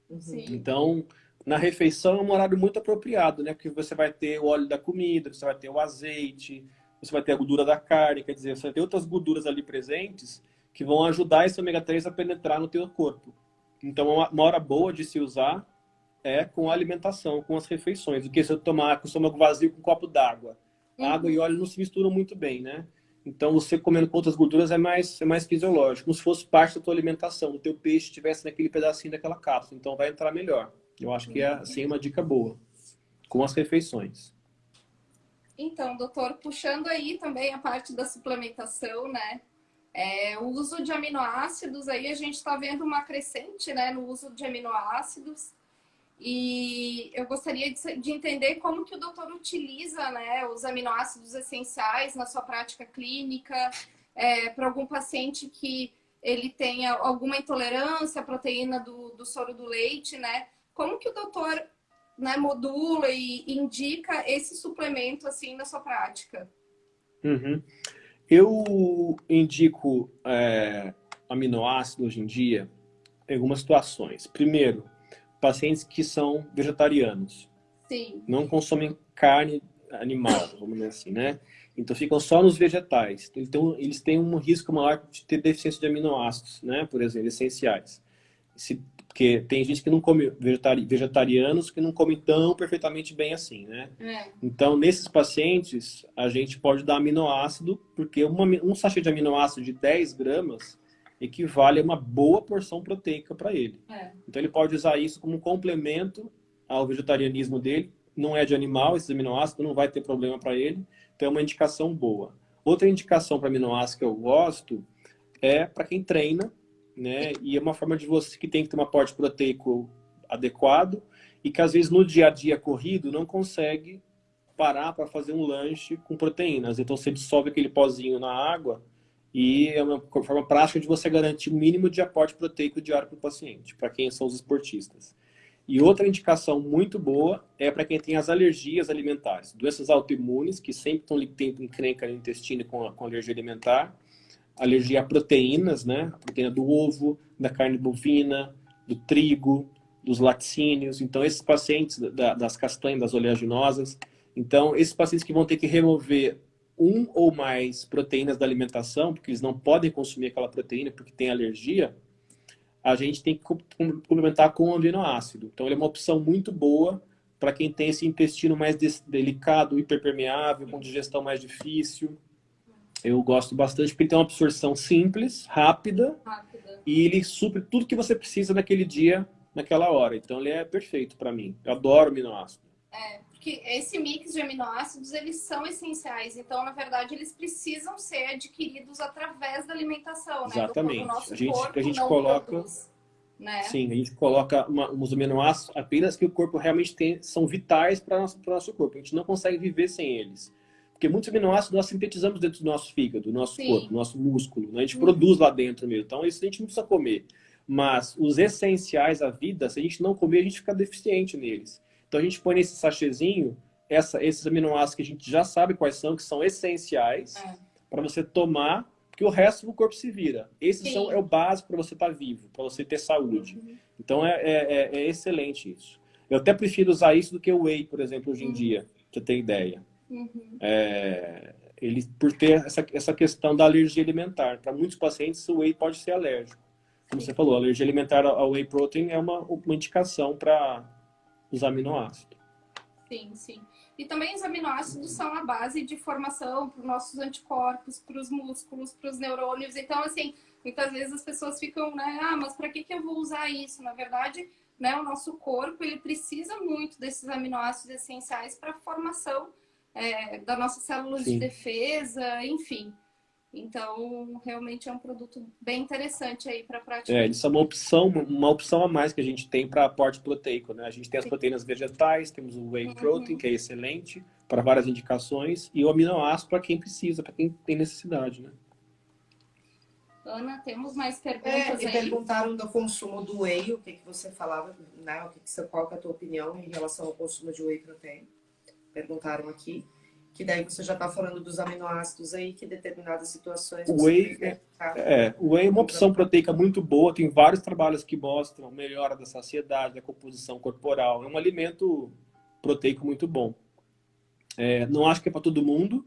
Uhum. Então, na refeição é um horário muito apropriado, né? Porque você vai ter o óleo da comida, você vai ter o azeite, você vai ter a gordura da carne, quer dizer, você vai ter outras gorduras ali presentes que vão ajudar esse ômega 3 a penetrar no teu corpo. Então, uma hora boa de se usar é com a alimentação, com as refeições. Do que se eu tomar com o estômago vazio com um copo d'água. Uhum. Água e óleo não se misturam muito bem, né? Então, você comendo com outras gorduras é mais, é mais fisiológico. Como se fosse parte da tua alimentação. O teu peixe estivesse naquele pedacinho daquela cápsula. Então, vai entrar melhor. Eu acho que é, assim, uma dica boa. Com as refeições. Então, doutor, puxando aí também a parte da suplementação, né? É, o uso de aminoácidos, aí a gente está vendo uma crescente né, no uso de aminoácidos. E eu gostaria de, de, entender como que o doutor utiliza né, os aminoácidos essenciais na sua prática clínica, é, para algum paciente que ele tem alguma intolerância à proteína do, do soro do leite, né? Como que o doutor né, modula e indica esse suplemento assim na sua prática? Uhum. Eu indico é, aminoácido hoje em dia em algumas situações. Primeiro, pacientes que são vegetarianos. Sim. Não consomem carne animal, vamos dizer assim, né? Então ficam só nos vegetais. Então eles têm um risco maior de ter deficiência de aminoácidos, né? Por exemplo, essenciais. Se, porque tem gente que não come vegetari, vegetarianos que não comem tão perfeitamente bem assim, né? É. Então nesses pacientes a gente pode dar aminoácido porque uma, um sachê de aminoácido de 10 gramas equivale a uma boa porção proteica para ele. É. Então ele pode usar isso como complemento ao vegetarianismo dele. Não é de animal, esses aminoácidos não vai ter problema para ele. Então é uma indicação boa. Outra indicação para aminoácido que eu gosto é para quem treina, né? E é uma forma de você que tem que ter um aporte proteico adequado e que às vezes no dia a dia corrido não consegue parar para fazer um lanche com proteínas. Então você dissolve aquele pozinho na água e é uma forma prática de você garantir o mínimo de aporte proteico diário para o paciente, para quem são os esportistas. E outra indicação muito boa é para quem tem as alergias alimentares, doenças autoimunes, que sempre estão tendo encrenca no intestino com, com alergia alimentar, alergia a proteínas, né? A proteína do ovo, da carne bovina, do trigo, dos laticínios. Então, esses pacientes da, das castanhas, das oleaginosas. Então, esses pacientes que vão ter que remover um ou mais proteínas da alimentação, porque eles não podem consumir aquela proteína porque tem alergia, a gente tem que complementar com o aminoácido. Então, ele é uma opção muito boa para quem tem esse intestino mais delicado, hiperpermeável, com digestão mais difícil. Eu gosto bastante porque ele tem uma absorção simples, rápida, Rápida. e ele supre tudo que você precisa naquele dia, naquela hora. Então, ele é perfeito para mim. Eu adoro aminoácido. É, porque esse mix de aminoácidos, eles são essenciais. Então, na verdade, eles precisam ser adquiridos através da alimentação, né? Exatamente. Do nosso A gente- corpo a gente coloca- produz, né? Sim, a gente coloca uma, uns aminoácidos apenas que o corpo realmente tem, são vitais para o nosso corpo. A gente não consegue viver sem eles. Porque muitos aminoácidos nós sintetizamos dentro do nosso fígado, do nosso Sim. corpo, do nosso músculo. Né? A gente Uhum. produz lá dentro mesmo. Então, isso a gente não precisa comer. Mas os essenciais à vida, se a gente não comer, a gente fica deficiente neles. Então, a gente põe nesse sachêzinho essa, esses aminoácidos que a gente já sabe quais são, que são essenciais, É. para você tomar, porque o resto do corpo se vira. Esses Sim. são, é o básico para você estar vivo, para você ter saúde. Uhum. Então é, é, é- é excelente isso. Eu até prefiro usar isso do que o whey, por exemplo, hoje em Uhum. dia, pra você ter ideia. Uhum. É, ele, por ter essa, essa questão da alergia alimentar. Para muitos pacientes, o whey pode ser alérgico. Como você falou, a alergia alimentar ao whey protein é uma, uma indicação para os aminoácidos. Sim, sim. E também os aminoácidos são a base de formação para os nossos anticorpos, para os músculos, para os neurônios. Então, assim, muitas vezes as pessoas ficam, né? Ah, mas para que, que eu vou usar isso? Na verdade, né, o nosso corpo ele precisa muito desses aminoácidos essenciais para a formação é, das nossas células Sim. de defesa, enfim. Então, realmente é um produto bem interessante aí para praticar. É, eles são uma opção, uma opção a mais que a gente tem para aporte proteico. Né? A gente tem as proteínas vegetais, temos o whey Uhum. protein, que é excelente, para várias indicações, e o aminoácido para quem precisa, para quem tem necessidade. Né? Ana, temos mais É, perguntas e aí? perguntaram do consumo do whey, o que, que você falava, né? O que que você, qual que é a tua opinião em relação ao consumo de whey protein? Perguntaram aqui. Que daí você já está falando dos aminoácidos aí, que determinadas situações O whey ficar- É, o whey é uma opção proteica muito boa, tem vários trabalhos que mostram melhora da saciedade, da composição corporal. É um alimento proteico muito bom. É, não acho que é para todo mundo,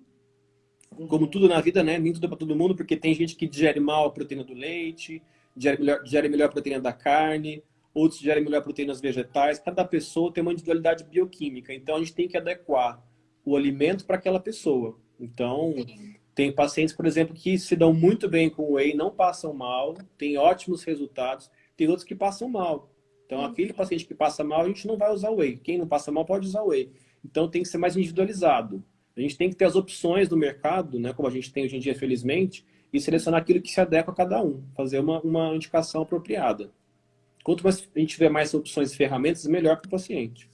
como tudo na vida, né? Nem tudo é para todo mundo, porque tem gente que digere mal a proteína do leite, digere melhor, digere melhor a proteína da carne, outros digerem melhor proteínas vegetais. Cada pessoa tem uma individualidade bioquímica, então a gente tem que adequar o alimento para aquela pessoa. Então, Sim. tem pacientes, por exemplo, que se dão muito bem com o whey, não passam mal, têm ótimos resultados. Tem outros que passam mal. Então, Uhum. aquele paciente que passa mal, a gente não vai usar o whey. Quem não passa mal pode usar o whey. Então, tem que ser mais individualizado. A gente tem que ter as opções no mercado, né, como a gente tem hoje em dia, felizmente, e selecionar aquilo que se adequa a cada um. Fazer uma, uma indicação apropriada. Quanto mais a gente tiver mais opções e ferramentas, melhor para o paciente.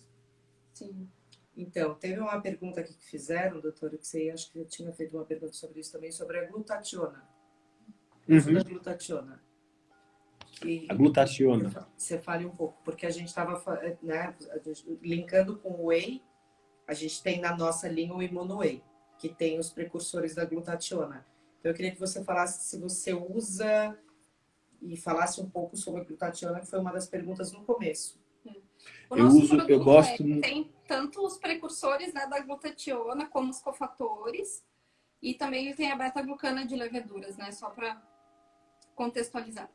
Sim. Então, teve uma pergunta aqui que fizeram, doutora, que você acho que eu tinha feito uma pergunta sobre isso também, sobre a glutationa. Uhum. da glutationa. a glutationa. Você fale um pouco, porque a gente estava né, linkando com o whey, a gente tem na nossa linha o imuno-whey, que tem os precursores da glutationa. Então eu queria que você falasse se você usa e falasse um pouco sobre a glutationa, que foi uma das perguntas no começo. O eu uso, eu gosto é, tem tanto os precursores né, da glutationa como os cofatores e também ele tem a beta-glucana de leveduras, né? Só para contextualizar.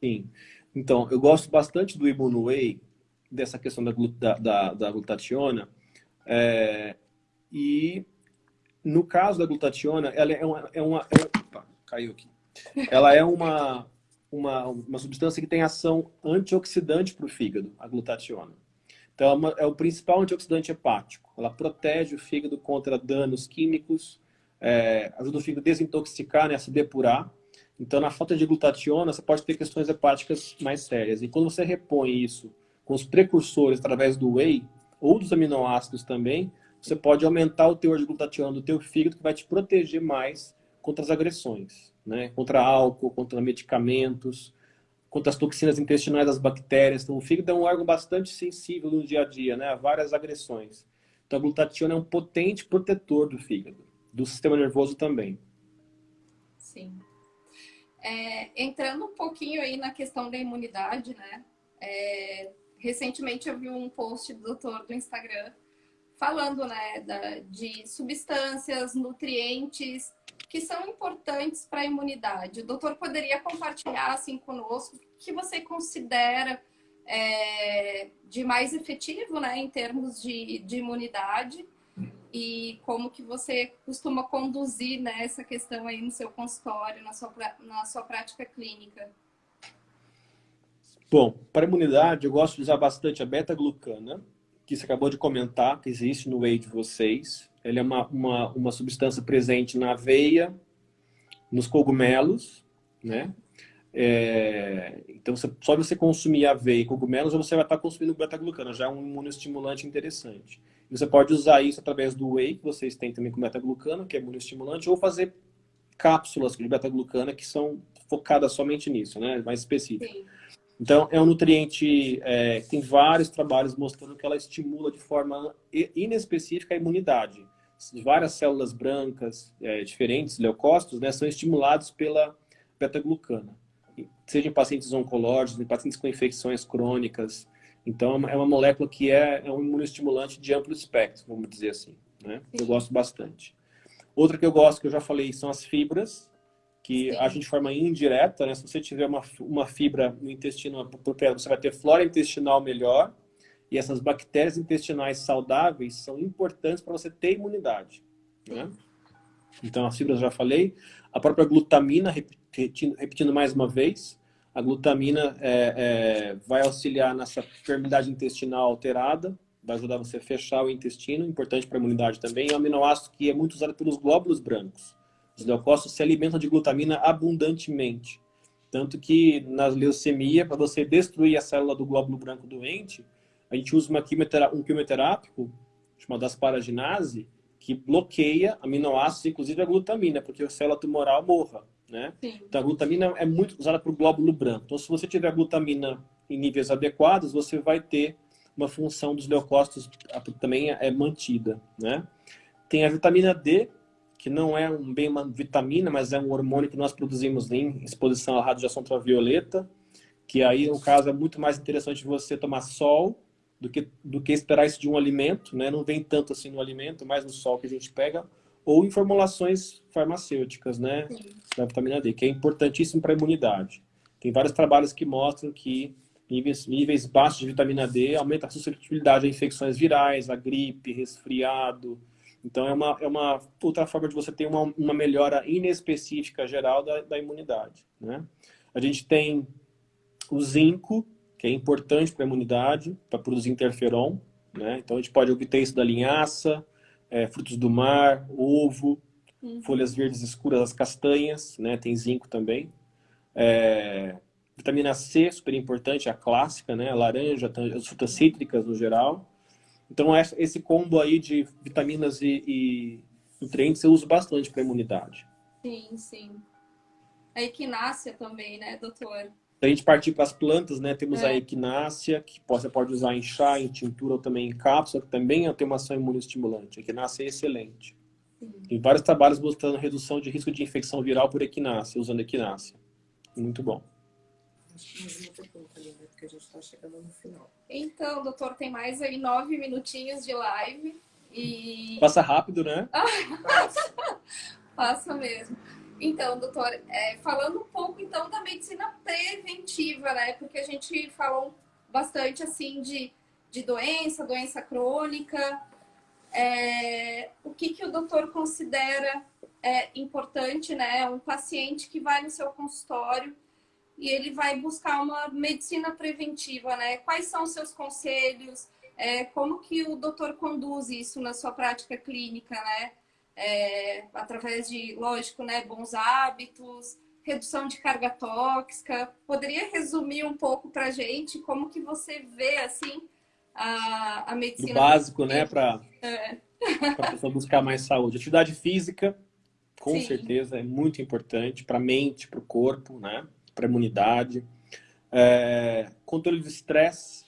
Sim. Então, eu gosto bastante do Whey dessa questão da, da, da, da glutationa. É, e no caso da glutationa, ela é uma... É uma é, opa, caiu aqui. Ela é uma, uma, uma substância que tem ação antioxidante para o fígado, a glutationa. Então, é, uma, é, o principal antioxidante hepático. Ela protege o fígado contra danos químicos, é, ajuda o fígado a desintoxicar, né, a se depurar. Então, na falta de glutationa, você pode ter questões hepáticas mais sérias. E quando você repõe isso com os precursores através do whey, ou dos aminoácidos também, você pode aumentar o teor de glutationa do teu fígado, que vai te proteger mais contra as agressões, né? Contra álcool, contra medicamentos, contra as toxinas intestinais das bactérias. Então, o fígado é um órgão bastante sensível no dia a dia, né? A várias agressões. Então, a glutationa é um potente protetor do fígado do sistema nervoso também. Sim. É, entrando um pouquinho aí na questão da imunidade, né? É, recentemente eu vi um post do doutor do Instagram falando né, da, de substâncias, nutrientes que são importantes para a imunidade. O doutor poderia compartilhar assim conosco o que você considera é, de mais efetivo né, em termos de, de imunidade e como que você costuma conduzir né, essa questão aí no seu consultório, na sua, na sua prática clínica? Bom, para imunidade eu gosto de usar bastante a beta-glucana, que você acabou de comentar, que existe no whey de vocês. Ela é uma, uma, uma substância presente na aveia, nos cogumelos, né? É, então, você, só você consumir aveia e cogumelos, você vai estar consumindo beta-glucana, já é um imunoestimulante interessante. Você pode usar isso através do whey, que vocês têm também com beta-glucana, que é imunoestimulante, ou fazer cápsulas de beta-glucana que são focadas somente nisso, né? Mais específico. Sim. Então, é um nutriente é, tem vários trabalhos mostrando que ela estimula de forma inespecífica a imunidade. Várias células brancas é, diferentes, leucócitos, né, são estimulados pela beta-glucana. Seja em pacientes oncológicos, em pacientes com infecções crônicas, então, é uma molécula que é, é um imunoestimulante de amplo espectro, vamos dizer assim. Né? Eu gosto bastante. Outra que eu gosto, que eu já falei, são as fibras, que Sim. agem de forma indireta. Né? Se você tiver uma, uma fibra no intestino, você vai ter flora intestinal melhor. E essas bactérias intestinais saudáveis são importantes para você ter imunidade. Né? Então, as fibras já falei. A própria glutamina, repetindo, repetindo mais uma vez, a glutamina é, é, vai auxiliar nessa permeabilidade intestinal alterada, vai ajudar você a fechar o intestino, importante para a imunidade também. É um aminoácido que é muito usado pelos glóbulos brancos. Os leucócitos se alimentam de glutamina abundantemente. Tanto que na leucemia, para você destruir a célula do glóbulo branco doente, a gente usa uma um quimioterápico, chamado asparaginase, que bloqueia aminoácidos, inclusive a glutamina, porque a célula tumoral morra. Né? Então, a glutamina é muito usada para o glóbulo branco. Então, se você tiver glutamina em níveis adequados, você vai ter uma função dos leucócitos também é mantida. Né? Tem a vitamina D, que não é um bem uma vitamina, mas é um hormônio que nós produzimos em exposição à radiação ultravioleta, que aí, no caso, é muito mais interessante você tomar sol do que, do que esperar isso de um alimento, né? Não vem tanto assim no alimento, mais no sol que a gente pega, ou em formulações farmacêuticas, né, Sim. da vitamina D, que é importantíssimo para a imunidade. Tem vários trabalhos que mostram que níveis, níveis baixos de vitamina D aumentam a suscetibilidade a infecções virais, a gripe, resfriado. Então, é uma, é uma outra forma de você ter uma, uma melhora inespecífica geral da, da imunidade, né? A gente tem o zinco, que é importante para a imunidade, para produzir interferon, né? Então, a gente pode obter isso da linhaça, é, frutos do mar, ovo, uhum. folhas verdes escuras, as castanhas, né? Tem zinco também. É, vitamina C, super importante, a clássica, né? A laranja, as frutas cítricas no geral. Então, esse combo aí de vitaminas e, e nutrientes eu uso bastante para a imunidade. Sim, sim. A equinácea também, né, doutor? Se a gente partir para as plantas, né, temos é. a equinácea, que você pode usar em chá, em tintura ou também em cápsula, que também é tem uma ação imunoestimulante. A equinácea é excelente. Sim. Tem vários trabalhos mostrando redução de risco de infecção viral por equinácea, usando equinácea. Muito bom. Acho que mais uma pergunta, Linda, porque a gente está chegando no final. Então, doutor, tem mais aí nove minutinhos de live. E... Passa rápido, né? Passa mesmo. Então, doutor, é, falando um pouco então da medicina preventiva, né? Porque a gente falou bastante assim de, de doença, doença crônica. É, o que, que o doutor considera é, importante, né? Um paciente que vai no seu consultório e ele vai buscar uma medicina preventiva, né? Quais são os seus conselhos? É, como que o doutor conduz isso na sua prática clínica, né? é, através de, lógico, né, bons hábitos, redução de carga tóxica. Poderia resumir um pouco para a gente como que você vê, assim, a, a medicina... O básico, né, para é. a pessoa buscar mais saúde. Atividade física, com Sim. certeza, é muito importante para a mente, para o corpo, né, para a imunidade. É, controle de estresse.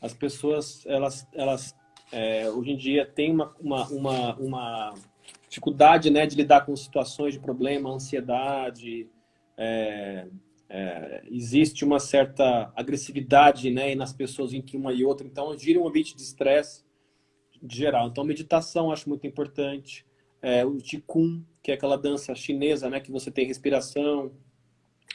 As pessoas, elas, elas é, hoje em dia tem uma, uma, uma, uma, dificuldade né, de lidar com situações de problema, ansiedade, é, é, existe uma certa agressividade né, nas pessoas entre uma e outra, então gira um ambiente de estresse geral. Então meditação acho muito importante, é, o Qigong, que é aquela dança chinesa, né, que você tem respiração,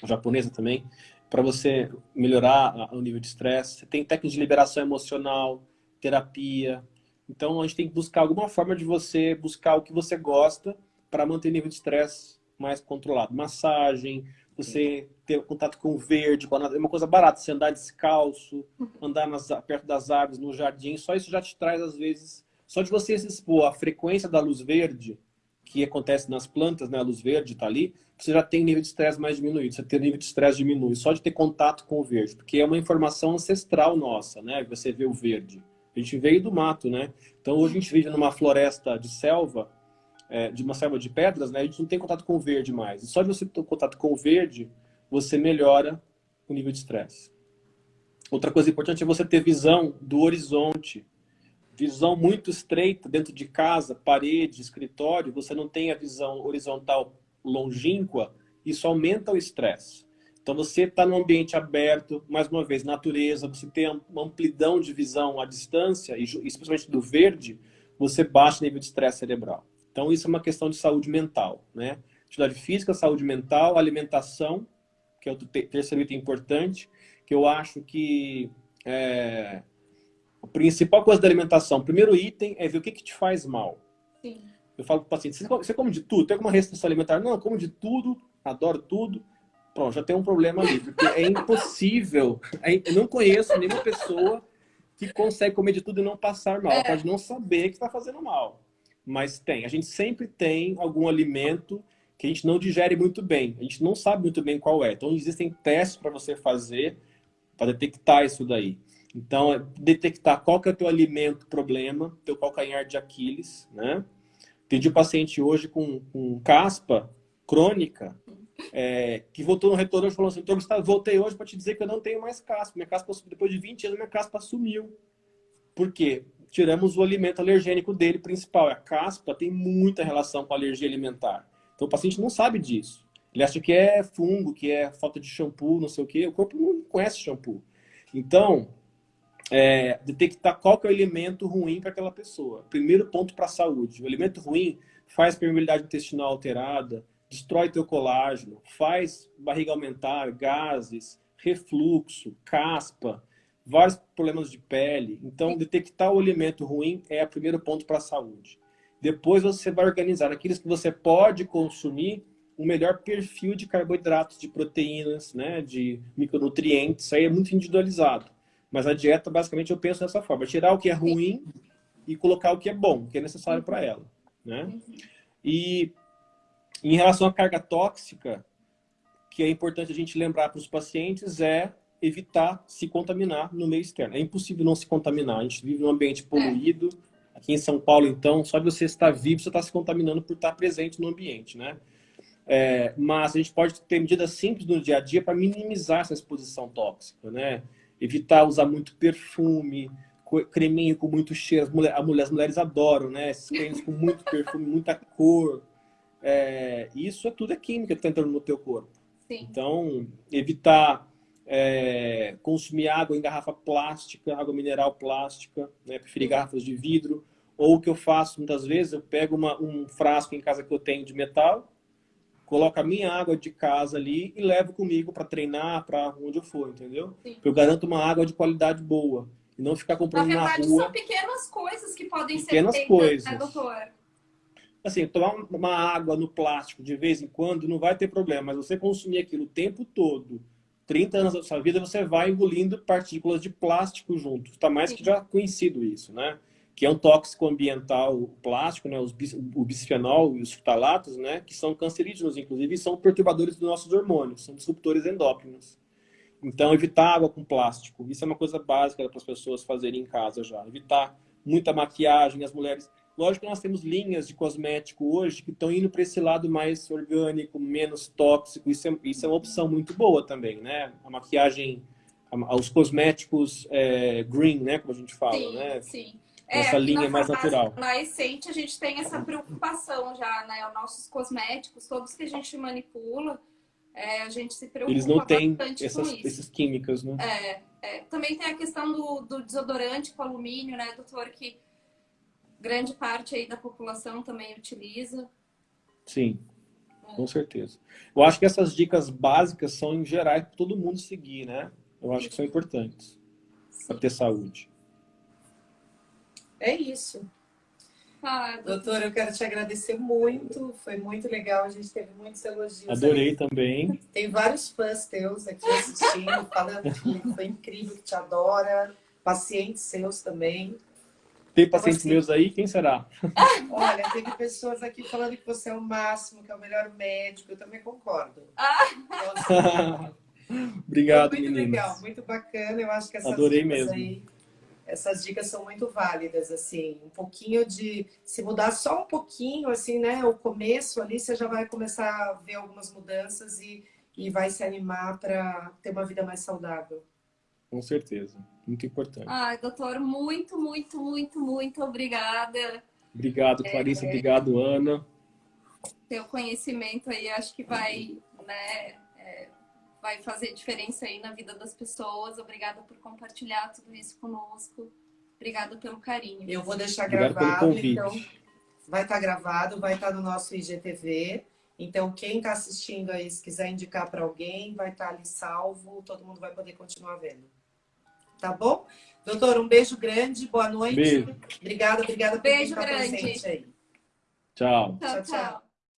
japonesa também, para você melhorar o nível de estresse. Você tem técnicas de liberação emocional, terapia. Então, a gente tem que buscar alguma forma de você buscar o que você gosta para manter o nível de estresse mais controlado. Massagem, você ter contato com o verde, com a... é uma coisa barata. Você andar descalço, andar nas... perto das árvores, no jardim, só isso já te traz, às vezes... Só de você se expor à frequência da luz verde, que acontece nas plantas, né? A luz verde está ali, você já tem nível de estresse mais diminuído, você tem nível de estresse diminui, só de ter contato com o verde, porque é uma informação ancestral nossa, né? Você vê o verde. A gente veio do mato, né? Então hoje a gente vive numa floresta de selva, é, de uma selva de pedras, né? A gente não tem contato com o verde mais. E só de você ter contato com o verde, você melhora o nível de estresse. Outra coisa importante é você ter visão do horizonte. Visão muito estreita dentro de casa, parede, escritório, você não tem a visão horizontal longínqua, isso aumenta o estresse. Então você está num ambiente aberto, mais uma vez, natureza, você tem uma amplidão de visão à distância, e especialmente do verde, você baixa o nível de estresse cerebral. Então isso é uma questão de saúde mental, né? Atividade física, saúde mental, alimentação, que é o terceiro item importante, que eu acho que é, a principal coisa da alimentação, o primeiro item é ver o que, que te faz mal. Sim. Eu falo para o paciente, você come de tudo? Tem alguma restrição alimentar? Não, eu como de tudo, adoro tudo, Pronto, já tem um problema ali, porque é impossível. É, eu não conheço nenhuma pessoa que consegue comer de tudo e não passar mal. É. Pode não saber que está fazendo mal. Mas tem. A gente sempre tem algum alimento que a gente não digere muito bem. A gente não sabe muito bem qual é. Então, existem testes para você fazer para detectar isso daí. Então, é detectar qual que é o teu alimento problema, teu calcanhar de Aquiles, né? Tem um paciente hoje com, com caspa crônica, é, que voltou no retorno e falou assim, então, Gustavo, voltei hoje para te dizer que eu não tenho mais caspa. Minha caspa, depois de 20 anos, minha caspa sumiu. Por quê? Tiramos o alimento alergênico dele principal. A caspa tem muita relação com alergia alimentar. Então o paciente não sabe disso. Ele acha que é fungo, que é falta de shampoo, não sei o quê. O corpo não conhece shampoo. Então, é, detectar qual que é o alimento ruim para aquela pessoa. Primeiro ponto para a saúde. O alimento ruim faz permeabilidade intestinal alterada, destrói teu colágeno, faz barriga aumentar, gases, refluxo, caspa, vários problemas de pele. Então, detectar o alimento ruim é o primeiro ponto para a saúde. Depois você vai organizar aqueles que você pode consumir o melhor perfil de carboidratos, de proteínas, né, de micronutrientes. Isso aí é muito individualizado. Mas a dieta, basicamente, eu penso dessa forma. Tirar o que é ruim e colocar o que é bom, o que é necessário para ela. Né? Uhum. E em relação à carga tóxica, que é importante a gente lembrar para os pacientes é evitar se contaminar no meio externo. É impossível não se contaminar. A gente vive num ambiente poluído. Aqui em São Paulo, então, só de você estar vivo, você está se contaminando por estar presente no ambiente, né? É, mas a gente pode ter medidas simples no dia a dia para minimizar essa exposição tóxica, né? Evitar usar muito perfume, creminho com muito cheiro. As, mulher, as mulheres adoram, né? Esses cremes com muito perfume, muita cor. É, isso é tudo é química que está entrando no teu corpo. Sim. Então, evitar é, consumir água em garrafa plástica, água mineral plástica, né? preferir garrafas de vidro. Ou o que eu faço muitas vezes, eu pego uma, um frasco em casa que eu tenho de metal, coloco a minha água de casa ali e levo comigo para treinar, para onde eu for, entendeu? Sim. Eu garanto uma água de qualidade boa. E não ficar comprando na, verdade, na rua. são pequenas coisas que podem pequenas ser feitas, né, doutor? Assim, tomar uma água no plástico de vez em quando não vai ter problema, mas você consumir aquilo o tempo todo, 30 anos da sua vida, você vai engolindo partículas de plástico junto. Está mais Sim. que já conhecido isso, né? Que é um tóxico ambiental plástico, né, os, o bisfenol e os futalatos, né, que são cancerígenos, inclusive, e são perturbadores dos nossos hormônios, são disruptores endócrinos. Então, evitar água com plástico, isso é uma coisa básica para as pessoas fazerem em casa já. Evitar muita maquiagem, as mulheres... Lógico que nós temos linhas de cosmético hoje que estão indo para esse lado mais orgânico, menos tóxico, isso é, isso é uma opção muito boa também, né? A maquiagem, os cosméticos é, green, né, como a gente fala, sim, né? Sim essa é, linha mais natural. Na Essente a gente tem essa preocupação já, né? Os nossos cosméticos, todos que a gente manipula, é, a gente se preocupa Eles não têm essas, esses químicos, né? É, é, também tem a questão do, do, desodorante com alumínio, né, doutor? Que grande parte aí da população também utiliza. Sim, é. com certeza. Eu acho que essas dicas básicas são em geral para todo mundo seguir, né? Eu acho que são importantes para ter saúde. É isso. Ah, Doutora, eu quero te agradecer muito. Foi muito legal. A gente teve muitos elogios. Adorei aí. também. Tem vários fãs teus aqui assistindo, falando que foi incrível, que te adora. Pacientes seus também. Tem pacientes então, assim, meus aí? Quem será? Olha, teve pessoas aqui falando que você é o máximo, que é o melhor médico. Eu também concordo. Ah. Então, assim, Obrigado, muito meninas. legal, muito bacana. Eu acho que essas Adorei mesmo. aí essas dicas são muito válidas, assim, um pouquinho de, se mudar só um pouquinho, assim, né, o começo ali, você já vai começar a ver algumas mudanças e, e vai se animar para ter uma vida mais saudável. Com certeza, muito importante. Ai, doutor, muito, muito, muito, muito obrigada. Obrigado, Clarissa, é, obrigado, Ana. Seu conhecimento aí, acho que vai, né, vai fazer diferença aí na vida das pessoas. Obrigada por compartilhar tudo isso conosco. Obrigada pelo carinho. Eu vou deixar Obrigado gravado, então vai estar tá gravado, vai estar tá no nosso IGTV. Então, quem está assistindo aí, se quiser indicar para alguém, vai estar tá ali salvo, todo mundo vai poder continuar vendo. Tá bom? Doutor, um beijo grande, boa noite. Beijo. Obrigada, obrigada por beijo estar grande. presente aí. Tchau. Tchau, tchau. tchau.